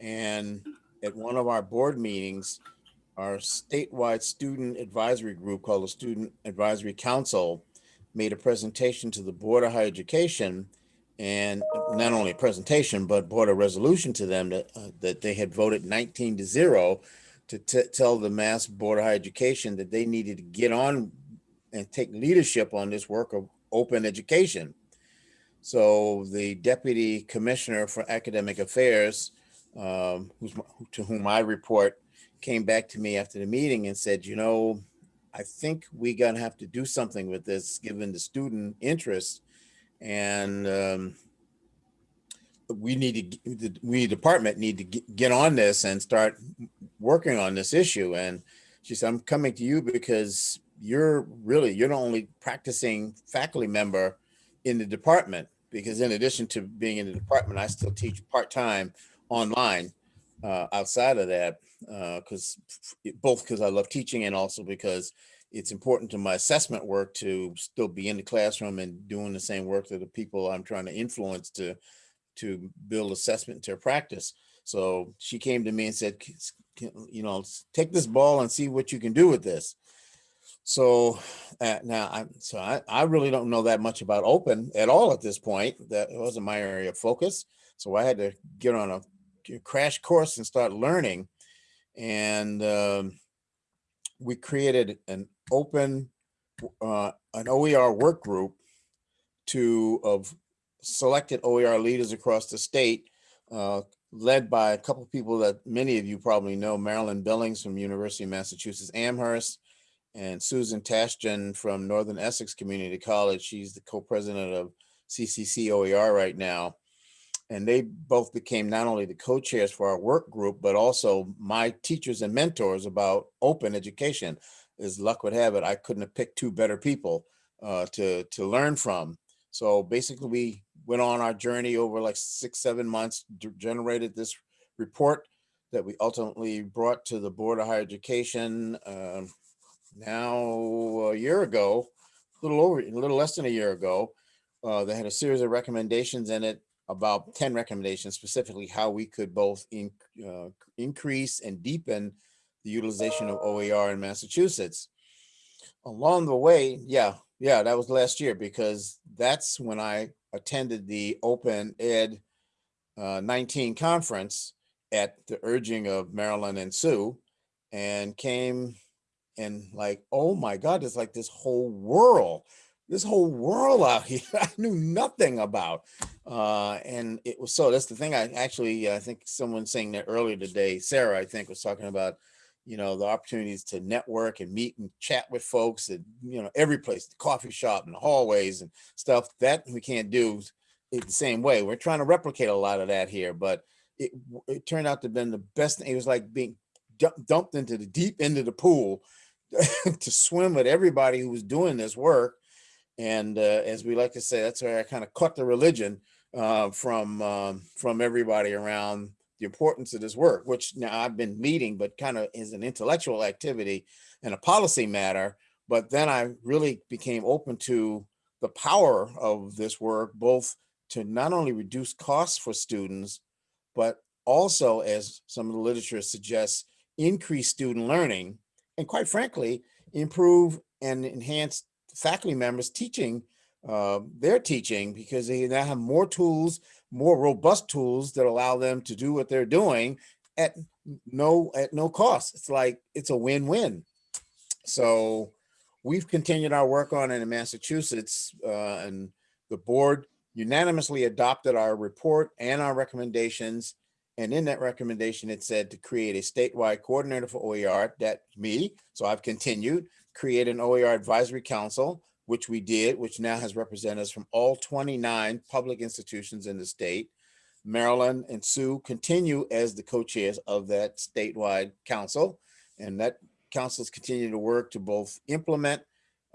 And at one of our board meetings, our statewide student advisory group called the Student Advisory Council made a presentation to the Board of Higher Education and not only a presentation, but brought a resolution to them that, uh, that they had voted 19 to zero to tell the Mass Board of Higher Education that they needed to get on and take leadership on this work of open education. So the deputy commissioner for academic affairs, um, to whom I report, came back to me after the meeting and said, you know, I think we gonna have to do something with this given the student interest. And um, we need to, we department need to get on this and start working on this issue. And she said, I'm coming to you because you're really, you're the only practicing faculty member in the department because in addition to being in the department, I still teach part-time online uh, outside of that because uh, both because I love teaching and also because it's important to my assessment work to still be in the classroom and doing the same work that the people I'm trying to influence to to build assessment into practice. So she came to me and said, you know, take this ball and see what you can do with this. So uh, now I'm so I, I really don't know that much about open at all at this point. That wasn't my area of focus. So I had to get on a crash course and start learning. And um, we created an open, uh, an OER work group to of selected OER leaders across the state, uh, led by a couple of people that many of you probably know, Marilyn Billings from University of Massachusetts Amherst, and Susan Tashjian from Northern Essex Community College. She's the co-president of CCC OER right now. And they both became not only the co-chairs for our work group, but also my teachers and mentors about open education. As luck would have it, I couldn't have picked two better people uh, to, to learn from. So basically we went on our journey over like six, seven months, generated this report that we ultimately brought to the Board of Higher Education uh, now a year ago, a little over, a little less than a year ago, uh, they had a series of recommendations in it, about 10 recommendations, specifically how we could both in, uh, increase and deepen the utilization of OER in Massachusetts. Along the way, yeah, yeah, that was last year because that's when I attended the Open Ed uh, 19 conference at the urging of Marilyn and Sue and came and like, oh my God, it's like this whole world, this whole world out here I knew nothing about. Uh, and it was so that's the thing I actually, I think someone saying that earlier today, Sarah, I think was talking about, you know, the opportunities to network and meet and chat with folks at, you know, every place, the coffee shop and the hallways and stuff that we can't do it the same way. We're trying to replicate a lot of that here, but it, it turned out to have been the best. thing It was like being dump- dumped into the deep end of the pool to swim with everybody who was doing this work. And uh, as we like to say, that's where I kind of cut the religion uh, from um, from everybody around the importance of this work, which now I've been meeting, but kind of is an intellectual activity and a policy matter. But then I really became open to the power of this work, both to not only reduce costs for students, but also, as some of the literature suggests, increase student learning, and quite frankly, improve and enhance faculty members teaching uh, their teaching because they now have more tools more robust tools that allow them to do what they're doing at no at no cost. It's like it's a win-win. So we've continued our work on it in Massachusetts uh, and the board unanimously adopted our report and our recommendations. And in that recommendation, it said to create a statewide coordinator for OER, that me. So I've continued, create an OER advisory council which we did, which now has representatives from all 29 public institutions in the state. Marilyn and Sue continue as the co-chairs of that statewide council. And that council councils continue to work to both implement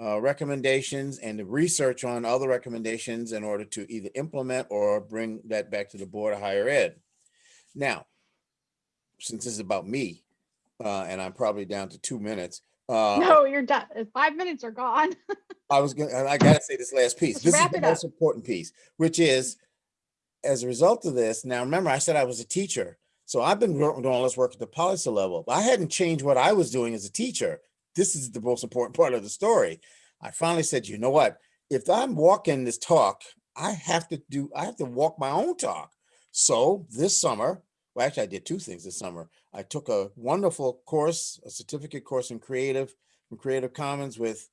uh, recommendations and research on other recommendations in order to either implement or bring that back to the Board of Higher Ed. Now, since this is about me, uh, and I'm probably down to two minutes, uh, No, you're done. Five minutes are gone. I was gonna, I gotta say this last piece. Let's This is the up. most important piece, which is, as a result of this, now remember, I said I was a teacher. So I've been doing all this work at the policy level. But I hadn't changed what I was doing as a teacher. This is the most important part of the story. I finally said, you know what? If I'm walking this talk, I have to do, I have to walk my own talk. So this summer, well, actually I did two things this summer. I took a wonderful course, a certificate course in creative, from Creative Commons with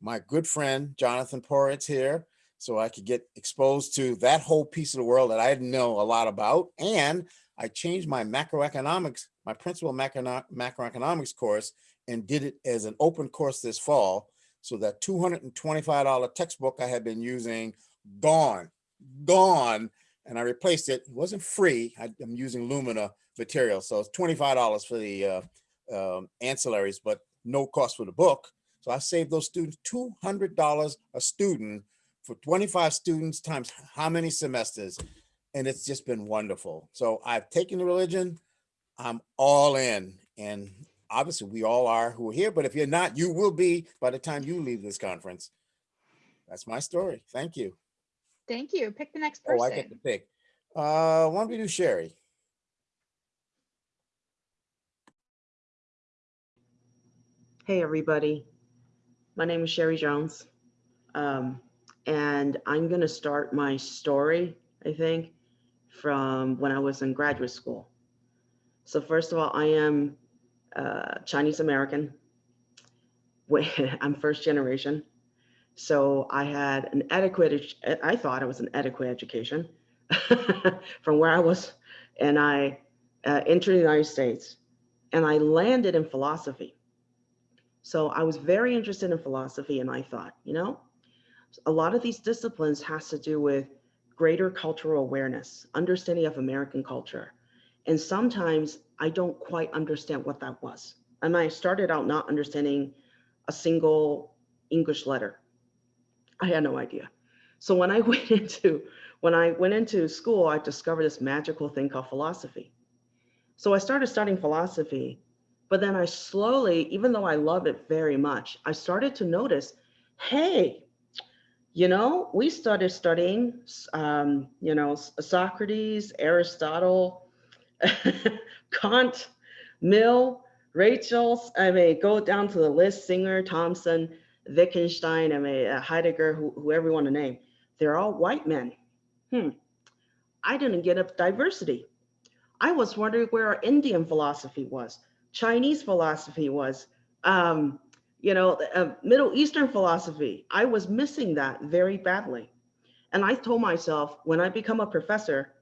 my good friend Jonathan Poritz here, so I could get exposed to that whole piece of the world that I didn't know a lot about. And I changed my macroeconomics, my principal macro macroeconomics course, and did it as an open course this fall. So that $225 textbook I had been using, gone, gone. And I replaced it. It wasn't free. I, am using Lumina material. So it's $25 for the uh, um, ancillaries, but no cost for the book. So I saved those students $200 a student for 25 students times how many semesters. And it's just been wonderful. So I've taken the religion, I'm all in. And obviously we all are who are here, but if you're not, you will be by the time you leave this conference. That's my story. Thank you. Thank you. Pick the next person. Oh, I get to pick. Uh, why don't we do Sherry? Hey, everybody. My name is Sherry Jones. Um, and I'm going to start my story, I think, from when I was in graduate school. So, first of all, I am uh, Chinese American. Wh- I'm first generation. So, I had an adequate, I thought it was an adequate education from where I was. And I uh, entered the United States and I landed in philosophy. So I was very interested in philosophy and I thought, you know, a lot of these disciplines has to do with greater cultural awareness, understanding of American culture. And sometimes I don't quite understand what that was. And I started out not understanding a single English letter. I had no idea. So when I went into when I went into school, I discovered this magical thing called philosophy. So I started studying philosophy but then I slowly, even though I love it very much, I started to notice, hey, you know, we started studying, um, you know, Socrates, Aristotle, Kant, Mill, Rachels, I mean, go down to the list, Singer, Thomson, Wittgenstein, I mean, uh, Heidegger, who, whoever you want to name. They're all white men. Hmm. I didn't get a diversity. I was wondering where our Indian philosophy was. Chinese philosophy was, um, you know, uh, Middle Eastern philosophy. I was missing that very badly. And I told myself, when I become a professor,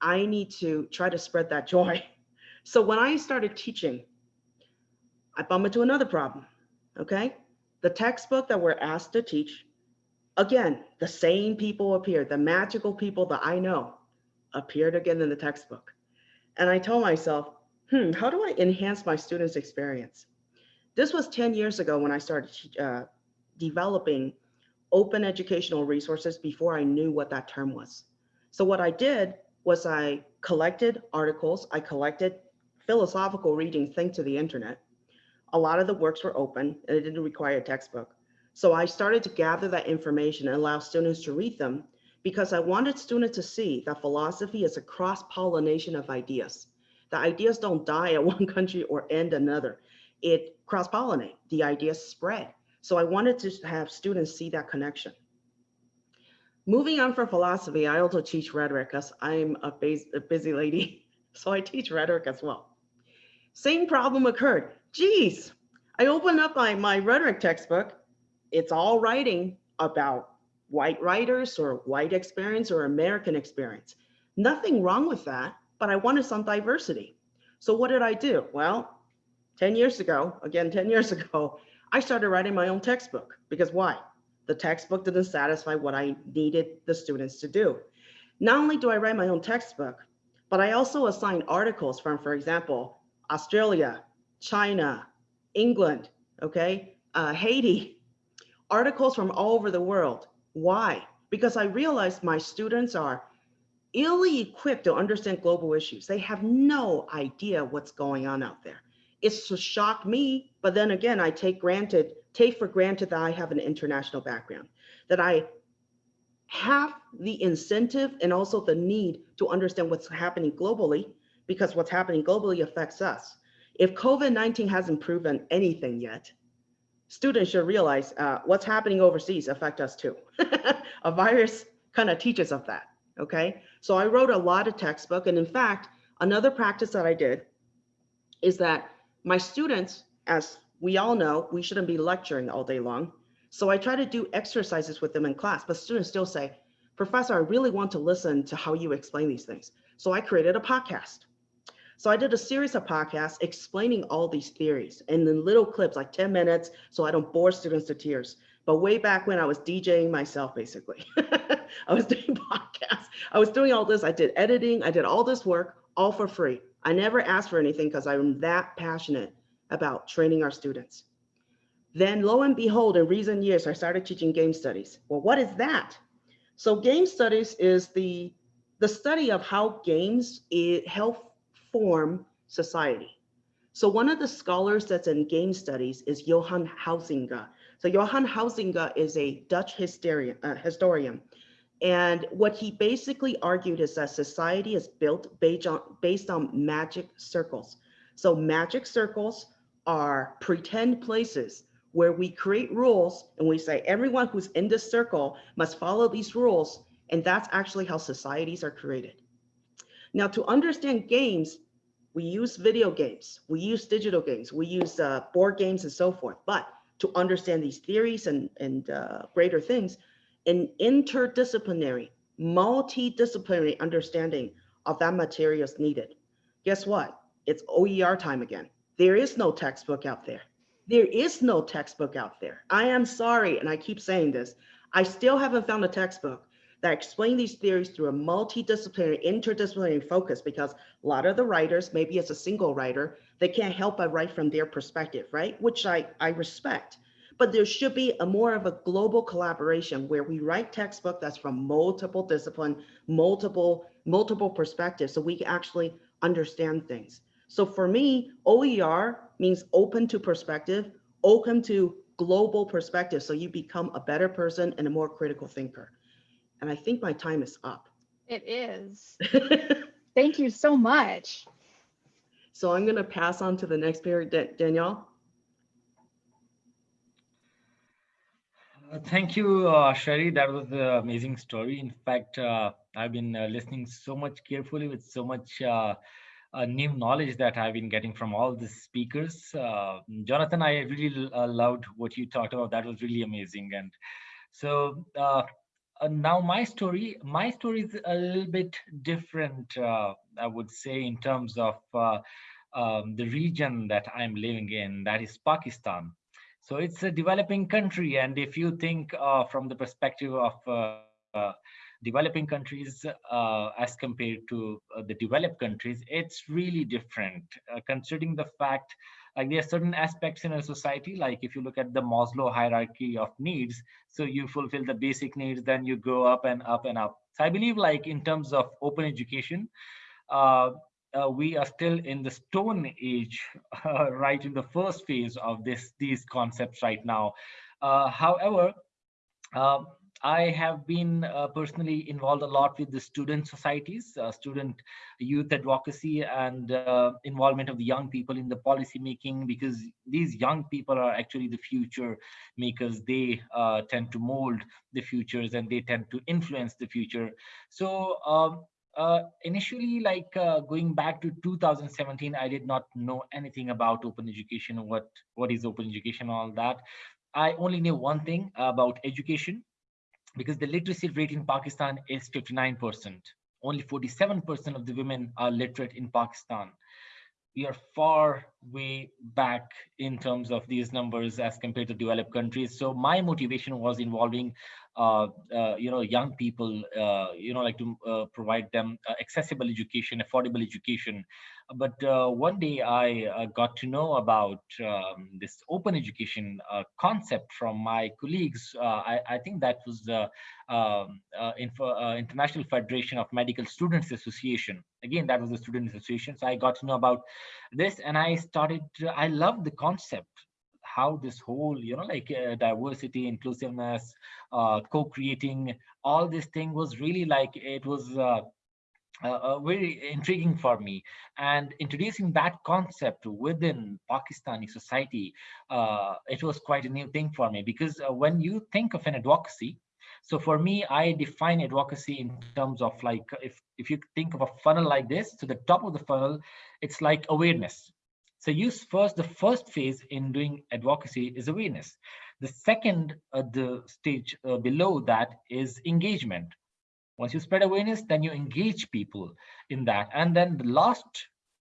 I need to try to spread that joy. So when I started teaching, I bumped into another problem, okay? The textbook that we're asked to teach, again, the same people appear, the magical people that I know appeared again in the textbook. And I told myself, hmm, how do I enhance my students' experience? This was 10 years ago when I started uh, developing open educational resources before I knew what that term was. So what I did was I collected articles, I collected philosophical readings thanks to the internet. A lot of the works were open and it didn't require a textbook. So I started to gather that information and allow students to read them because I wanted students to see that philosophy is a cross-pollination of ideas. The ideas don't die at one country or end another. It cross-pollinate, the ideas spread. So I wanted to have students see that connection. Moving on from philosophy, I also teach rhetoric because I'm a, a busy lady. So I teach rhetoric as well. Same problem occurred. Geez, I opened up my, my rhetoric textbook. It's all writing about white writers or white experience or American experience. Nothing wrong with that, but I wanted some diversity. So what did I do? Well, 10 years ago, again, 10 years ago, I started writing my own textbook because why? The textbook didn't satisfy what I needed the students to do. Not only do I write my own textbook, but I also assign articles from, for example, Australia, China, England, okay, uh, Haiti, articles from all over the world. Why? Because I realized my students are illy equipped to understand global issues. They have no idea what's going on out there. It's shocked me, but then again, I take granted, take for granted that I have an international background, that I have the incentive and also the need to understand what's happening globally because what's happening globally affects us. If COVID-19 hasn't proven anything yet, students should realize uh, what's happening overseas affect us too. a virus kind of teaches us that, okay? So I wrote a lot of textbook and in fact, another practice that I did is that my students, as we all know, we shouldn't be lecturing all day long. So I try to do exercises with them in class, but students still say, Professor, I really want to listen to how you explain these things. So I created a podcast. So I did a series of podcasts explaining all these theories and little clips, like 10 minutes, so I don't bore students to tears. But way back when I was DJing myself, basically, I was doing podcasts. I was doing all this. I did editing. I did all this work, all for free. I never asked for anything because I'm that passionate about training our students. Then lo and behold, in recent years, I started teaching game studies. Well, what is that? So game studies is the, the study of how games eh, it help form society. So one of the scholars that's in game studies is Johan Huizinga. So Johan Huizinga is a Dutch historian, uh, historian. And what he basically argued is that society is built based on, based on magic circles. So magic circles are pretend places where we create rules and we say everyone who's in this circle must follow these rules. And that's actually how societies are created. Now, to understand games, we use video games, we use digital games, we use uh, board games and so forth. But to understand these theories and, and uh, greater things, an interdisciplinary, multidisciplinary understanding of that material is needed. Guess what? It's OER time again. There is no textbook out there. There is no textbook out there. I am sorry, and I keep saying this. I still haven't found a textbook that explain these theories through a multidisciplinary, interdisciplinary focus because a lot of the writers, maybe as a single writer, they can't help but write from their perspective, right? Which I, I respect. But there should be a more of a global collaboration where we write textbook that's from multiple discipline, multiple, multiple perspectives, so we can actually understand things. So for me, OER means open to perspective, open to global perspective. So you become a better person and a more critical thinker. And I think my time is up. It is. Thank you so much. So I'm going to pass on to the next period, Danielle. Uh, thank you, uh, Sherry. That was an amazing story. In fact, uh, I've been uh, listening so much carefully with so much uh, uh, new knowledge that I've been getting from all the speakers. Uh, Jonathan, I really uh, loved what you talked about. That was really amazing. And so uh, uh, now my story, my story is a little bit different, uh, I would say, in terms of um, the region that I'm living in, that is Pakistan. So it's a developing country. And if you think uh, from the perspective of uh, uh, developing countries uh, as compared to uh, the developed countries, it's really different, uh, considering the fact like there are certain aspects in a society, like if you look at the Maslow hierarchy of needs, so you fulfill the basic needs, then you go up and up and up. So I believe like in terms of open education, uh, uh, we are still in the stone age, uh, right in the first phase of this these concepts right now. Uh, however, uh, I have been uh, personally involved a lot with the student societies, uh, student youth advocacy and uh, involvement of the young people in the policy making because these young people are actually the future makers. They uh, tend to mold the futures and they tend to influence the future. So um, uh, initially, like uh, going back to 2017, I did not know anything about open education, what, what is open education, all that. I only knew one thing about education because the literacy rate in Pakistan is 59%. Only 47% of the women are literate in Pakistan. We are far way back in terms of these numbers as compared to developed countries. So my motivation was involving, uh, uh, you know, young people, uh, you know, like to uh, provide them uh, accessible education, affordable education, but uh, one day I uh, got to know about um, this open education uh, concept from my colleagues. Uh, I, I, think that was the um, uh, Info, uh, International Federation of Medical Students Association. Again, that was the student association. So I got to know about this and I started, I love the concept how this whole you know like uh, diversity inclusiveness uh, co-creating all this thing was really like it was uh, uh, uh, very intriguing for me. And introducing that concept within pakistani society uh, it was quite a new thing for me because uh, when you think of an advocacy so for me i define advocacy in terms of like if if you think of a funnel like this to the top of the funnel it's like awareness. So use first the first phase in doing advocacy is awareness. The second uh, the stage uh, below that is engagement once you spread awareness, then you engage people in that. And then the last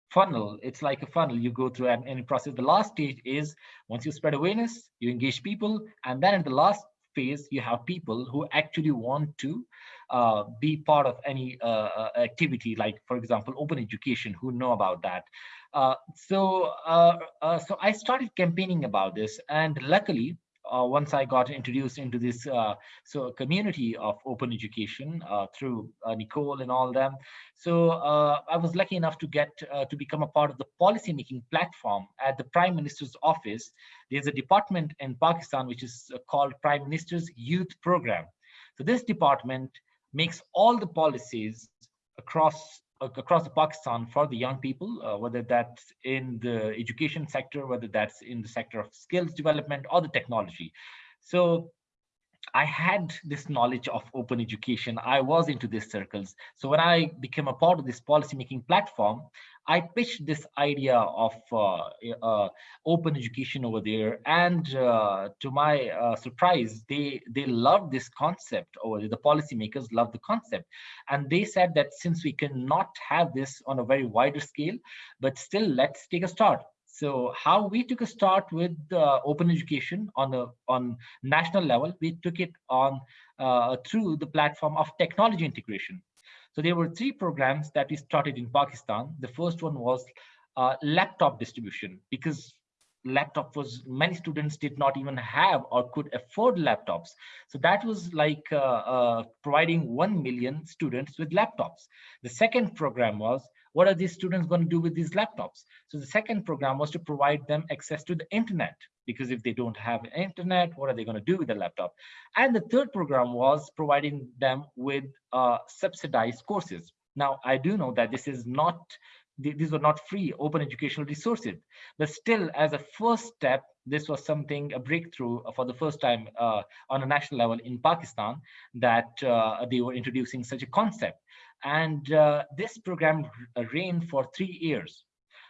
funnel, it's like a funnel you go through and any process. The last stage is once you spread awareness, you engage people. And then in the last phase, you have people who actually want to uh, be part of any uh, uh activity, like, for example, open education, who know about that. Uh, so, uh, uh, so I started campaigning about this, and luckily, once I got introduced into this uh, so community of open education uh, through uh, Nicole and all them. So uh, I was lucky enough to get uh, to become a part of the policy making platform at the Prime Minister's office. There's a department in Pakistan which is called Prime Minister's Youth Program. So this department makes all the policies across across Pakistan for the young people, uh, whether that's in the education sector, whether that's in the sector of skills development or the technology. So I had this knowledge of open education. I was into these circles. So when I became a part of this policymaking platform, I pitched this idea of uh, uh, open education over there. And uh, to my uh, surprise, they, they loved this concept, or the policymakers loved the concept. And they said that since we cannot have this on a very wider scale, but still let's take a start. So how we took a start with uh, open education on a on national level, we took it on uh, through the platform of technology integration. So there were three programs that we started in Pakistan. The first one was uh, laptop distribution because laptop was many students did not even have or could afford laptops so that was like uh, uh, providing 1 million students with laptops the second program was what are these students going to do with these laptops? So the second program was to provide them access to the internet, because if they don't have internet, what are they going to do with the laptop? And the third program was providing them with uh, subsidized courses. Now, I do know that this is not, these were not free open educational resources, but still as a first step, this was something, a breakthrough for the first time uh, on a national level in Pakistan, that uh, they were introducing such a concept. And uh, this program ran for three years.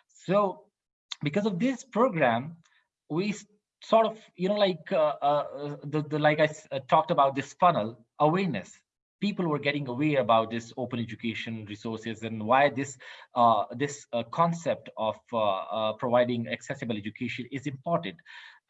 So because of this program, we sort of, you know, like uh, uh, the, the like I uh, talked about this funnel awareness. people were getting aware about this open education resources and why this uh, this uh, concept of uh, uh, providing accessible education is important.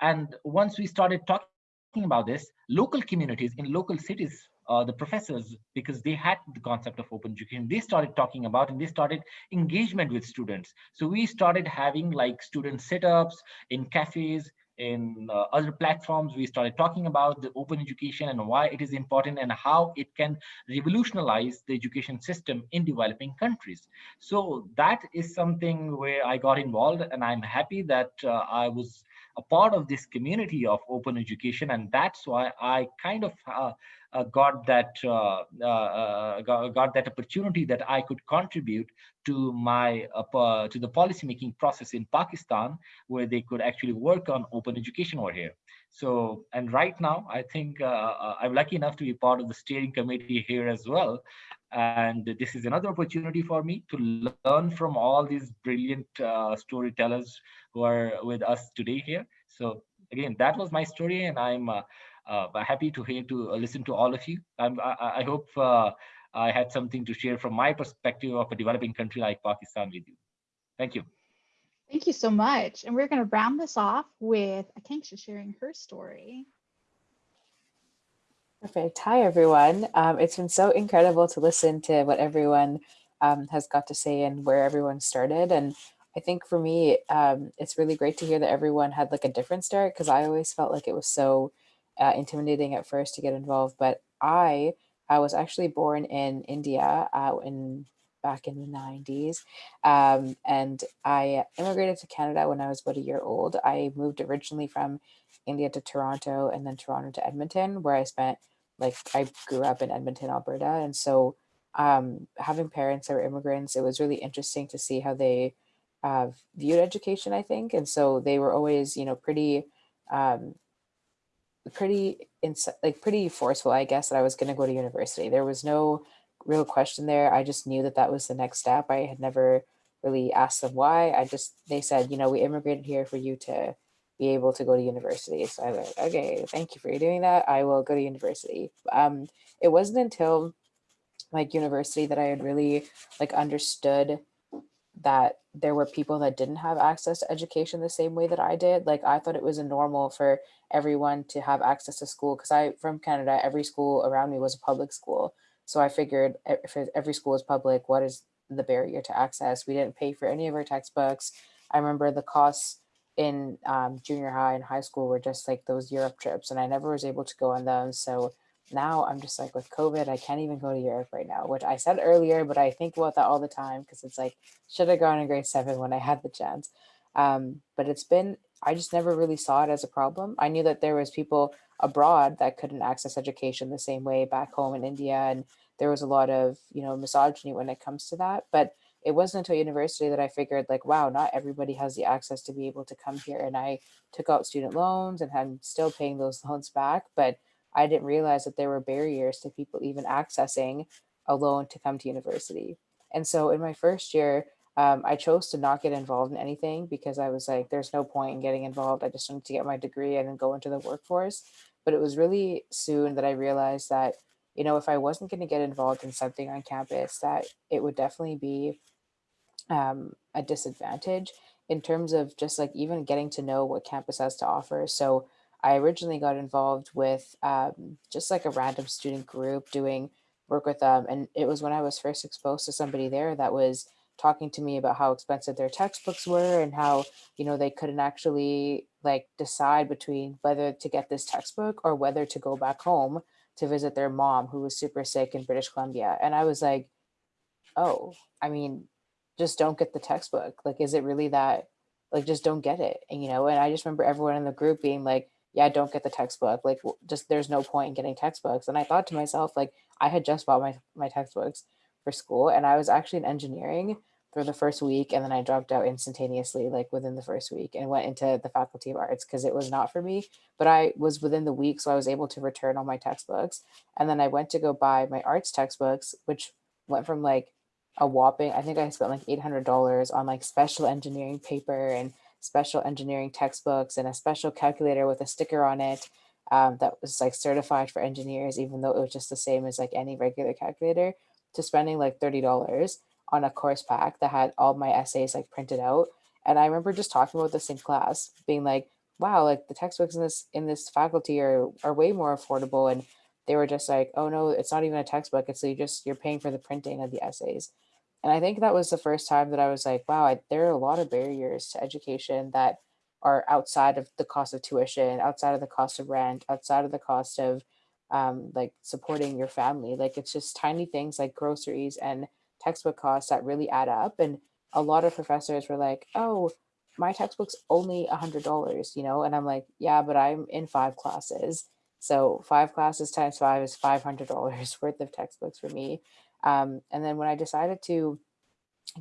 And once we started talking about this, local communities in local cities, uh, the professors, because they had the concept of open education, they started talking about and they started engagement with students. So we started having like student sit-ups in cafes, in uh, other platforms, we started talking about the open education and why it is important and how it can revolutionize the education system in developing countries. So that is something where I got involved and I'm happy that uh, I was a part of this community of open education and that's why I kind of uh, uh, got that uh, uh, uh, got, got, that opportunity that I could contribute to my uh, to the policy making process in Pakistan, where they could actually work on open education over here. So, and right now, I think I'm lucky enough to be part of the steering committee here as well. And this is another opportunity for me to learn from all these brilliant storytellers who are with us today here. So again, that was my story, and I'm uh, happy to hear to uh, listen to all of you. I'm, I, I hope uh, I had something to share from my perspective of a developing country like Pakistan with you. Thank you. Thank you so much. And we're going to round this off with Akanksha sharing her story. Perfect. Hi, everyone. Um, it's been so incredible to listen to what everyone um, has got to say and where everyone started. And I think for me, um, it's really great to hear that everyone had like a different start because I always felt like it was so uh, intimidating at first to get involved. But I, I was actually born in India uh, in back in the 90s. Um, and I immigrated to Canada when I was about a year old. I moved originally from India to Toronto and then Toronto to Edmonton, where I spent like I grew up in Edmonton, Alberta. And so um, having parents that were immigrants, it was really interesting to see how they uh, viewed education, I think. And so they were always, you know, pretty um, pretty like pretty forceful, I guess, that I was going to go to university. There was no real question there. I just knew that that was the next step. I had never really asked them why. I just they said, you know, we immigrated here for you to be able to go to university. So I was like, okay, thank you for doing that. I will go to university. Um, it wasn't until like university that I had really like understood that there were people that didn't have access to education the same way that I did. Like I thought it was a normal for everyone to have access to school because I from Canada, every school around me was a public school. So I figured if every school is public, what is the barrier to access? We didn't pay for any of our textbooks. I remember the costs in um, junior high and high school were just like those Europe trips, and I never was able to go on them. So now I'm just like with COVID, I can't even go to Europe right now, which I said earlier, but I think about that all the time because it's like, should have gone in grade seven when I had the chance. Um, but it's been, I just never really saw it as a problem. I knew that there was people abroad that couldn't access education the same way back home in India. And there was a lot of, you know, misogyny when it comes to that. But it wasn't until university that I figured like, wow, not everybody has the access to be able to come here. And I took out student loans and I'm still paying those loans back. But I didn't realize that there were barriers to people even accessing a loan to come to university. And so in my first year, um, I chose to not get involved in anything because I was like, there's no point in getting involved. I just wanted to get my degree and then go into the workforce. But it was really soon that I realized that, you know, if I wasn't going to get involved in something on campus, that it would definitely be um, a disadvantage in terms of just like even getting to know what campus has to offer. So I originally got involved with um, just like a random student group doing work with them. And it was when I was first exposed to somebody there that was talking to me about how expensive their textbooks were and how, you know, they couldn't actually like decide between whether to get this textbook or whether to go back home to visit their mom who was super sick in British Columbia. And I was like, oh, I mean, just don't get the textbook. Like, is it really that, like, just don't get it. And, you know, and I just remember everyone in the group being like, yeah, don't get the textbook. Like just there's no point in getting textbooks. And I thought to myself, like I had just bought my, my textbooks for school and I was actually in engineering for the first week and then I dropped out instantaneously like within the first week and went into the faculty of arts because it was not for me but I was within the week so I was able to return all my textbooks and then I went to go buy my arts textbooks which went from like a whopping I think I spent like $800 on like special engineering paper and special engineering textbooks and a special calculator with a sticker on it. um, that was like certified for engineers, even though it was just the same as like any regular calculator, to spending like $30 on a course pack that had all my essays like printed out. And I remember just talking about this in class, being like, wow, like the textbooks in this in this faculty are are way more affordable. And they were just like, oh no, it's not even a textbook. It's you just you're paying for the printing of the essays. And I think that was the first time that I was like, wow, I, there are a lot of barriers to education that are outside of the cost of tuition, outside of the cost of rent, outside of the cost of um, like supporting your family. Like it's just tiny things like groceries and textbook costs that really add up. And a lot of professors were like, oh, my textbook's only a hundred dollars, you know? And I'm like, yeah, but I'm in five classes. So five classes times five is $500 worth of textbooks for me. Um, and then when I decided to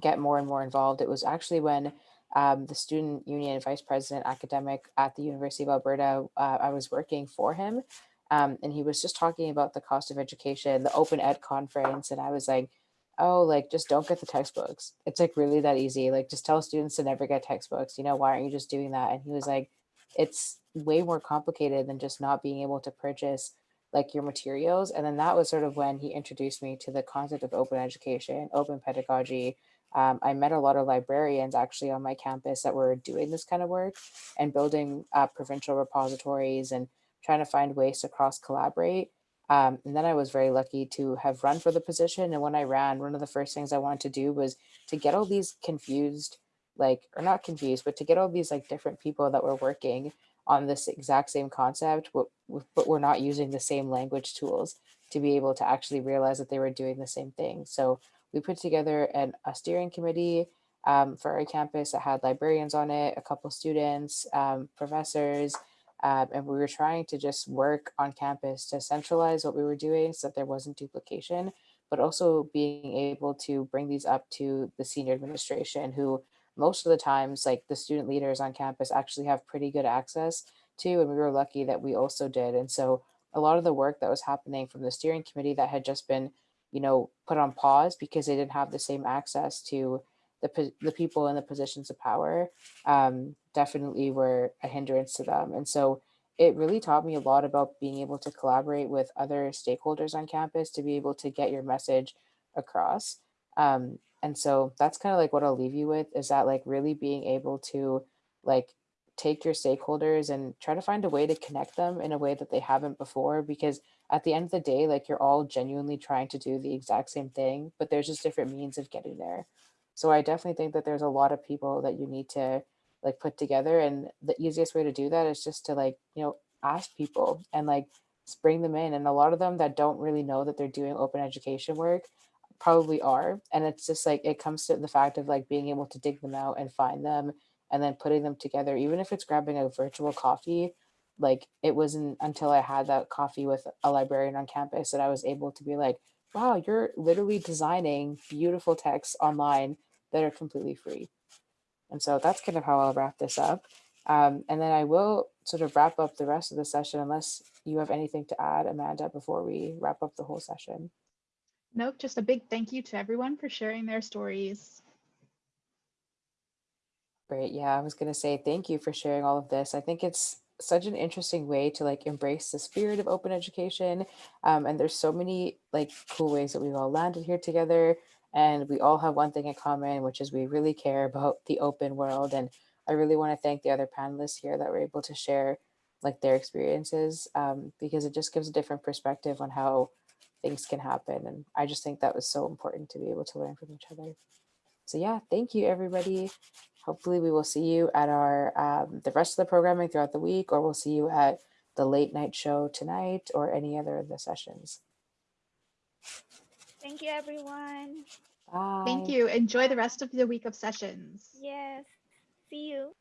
get more and more involved, it was actually when um, the student union vice president academic at the University of Alberta, uh, I was working for him. Um, and he was just talking about the cost of education, the open ed conference. And I was like, oh, like just don't get the textbooks. It's like really that easy. Like just tell students to never get textbooks. You know, why aren't you just doing that? And he was like, it's way more complicated than just not being able to purchase like your materials. And then that was sort of when he introduced me to the concept of open education, open pedagogy. Um, I met a lot of librarians actually on my campus that were doing this kind of work and building uh, provincial repositories and trying to find ways to cross collaborate. Um, and then I was very lucky to have run for the position. And when I ran, one of the first things I wanted to do was to get all these confused, like, or not confused, but to get all these like different people that were working on this exact same concept, but, but we're not using the same language tools to be able to actually realize that they were doing the same thing. So we put together an, a steering committee um, for our campus that had librarians on it, a couple students, um, professors, um, and we were trying to just work on campus to centralize what we were doing so that there wasn't duplication, but also being able to bring these up to the senior administration who most of the times like the student leaders on campus actually have pretty good access to and we were lucky that we also did. And so a lot of the work that was happening from the steering committee that had just been you know put on pause because they didn't have the same access to the, the people in the positions of power um, definitely were a hindrance to them. And so it really taught me a lot about being able to collaborate with other stakeholders on campus to be able to get your message across. Um, and so that's kind of like what I'll leave you with is that like really being able to like take your stakeholders and try to find a way to connect them in a way that they haven't before because at the end of the day like you're all genuinely trying to do the exact same thing but there's just different means of getting there so i definitely think that there's a lot of people that you need to like put together and the easiest way to do that is just to like you know ask people and like bring them in and a lot of them that don't really know that they're doing open education work probably are and it's just like it comes to the fact of like being able to dig them out and find them and then putting them together even if it's grabbing a virtual coffee like it wasn't until i had that coffee with a librarian on campus that i was able to be like wow you're literally designing beautiful texts online that are completely free and so that's kind of how i'll wrap this up um, and then i will sort of wrap up the rest of the session unless you have anything to add amanda before we wrap up the whole session Nope, just a big thank you to everyone for sharing their stories. Great. Yeah, I was going to say thank you for sharing all of this. I think it's such an interesting way to like embrace the spirit of open education. Um, and there's so many like cool ways that we've all landed here together. And we all have one thing in common, which is we really care about the open world. And I really want to thank the other panelists here that were able to share like their experiences um, because it just gives a different perspective on how things can happen. And I just think that was so important to be able to learn from each other. So yeah, thank you everybody. Hopefully we will see you at our um, the rest of the programming throughout the week, or we'll see you at the late night show tonight or any other of the sessions. Thank you, everyone. Bye. Thank you. Enjoy the rest of the week of sessions. Yes. See you.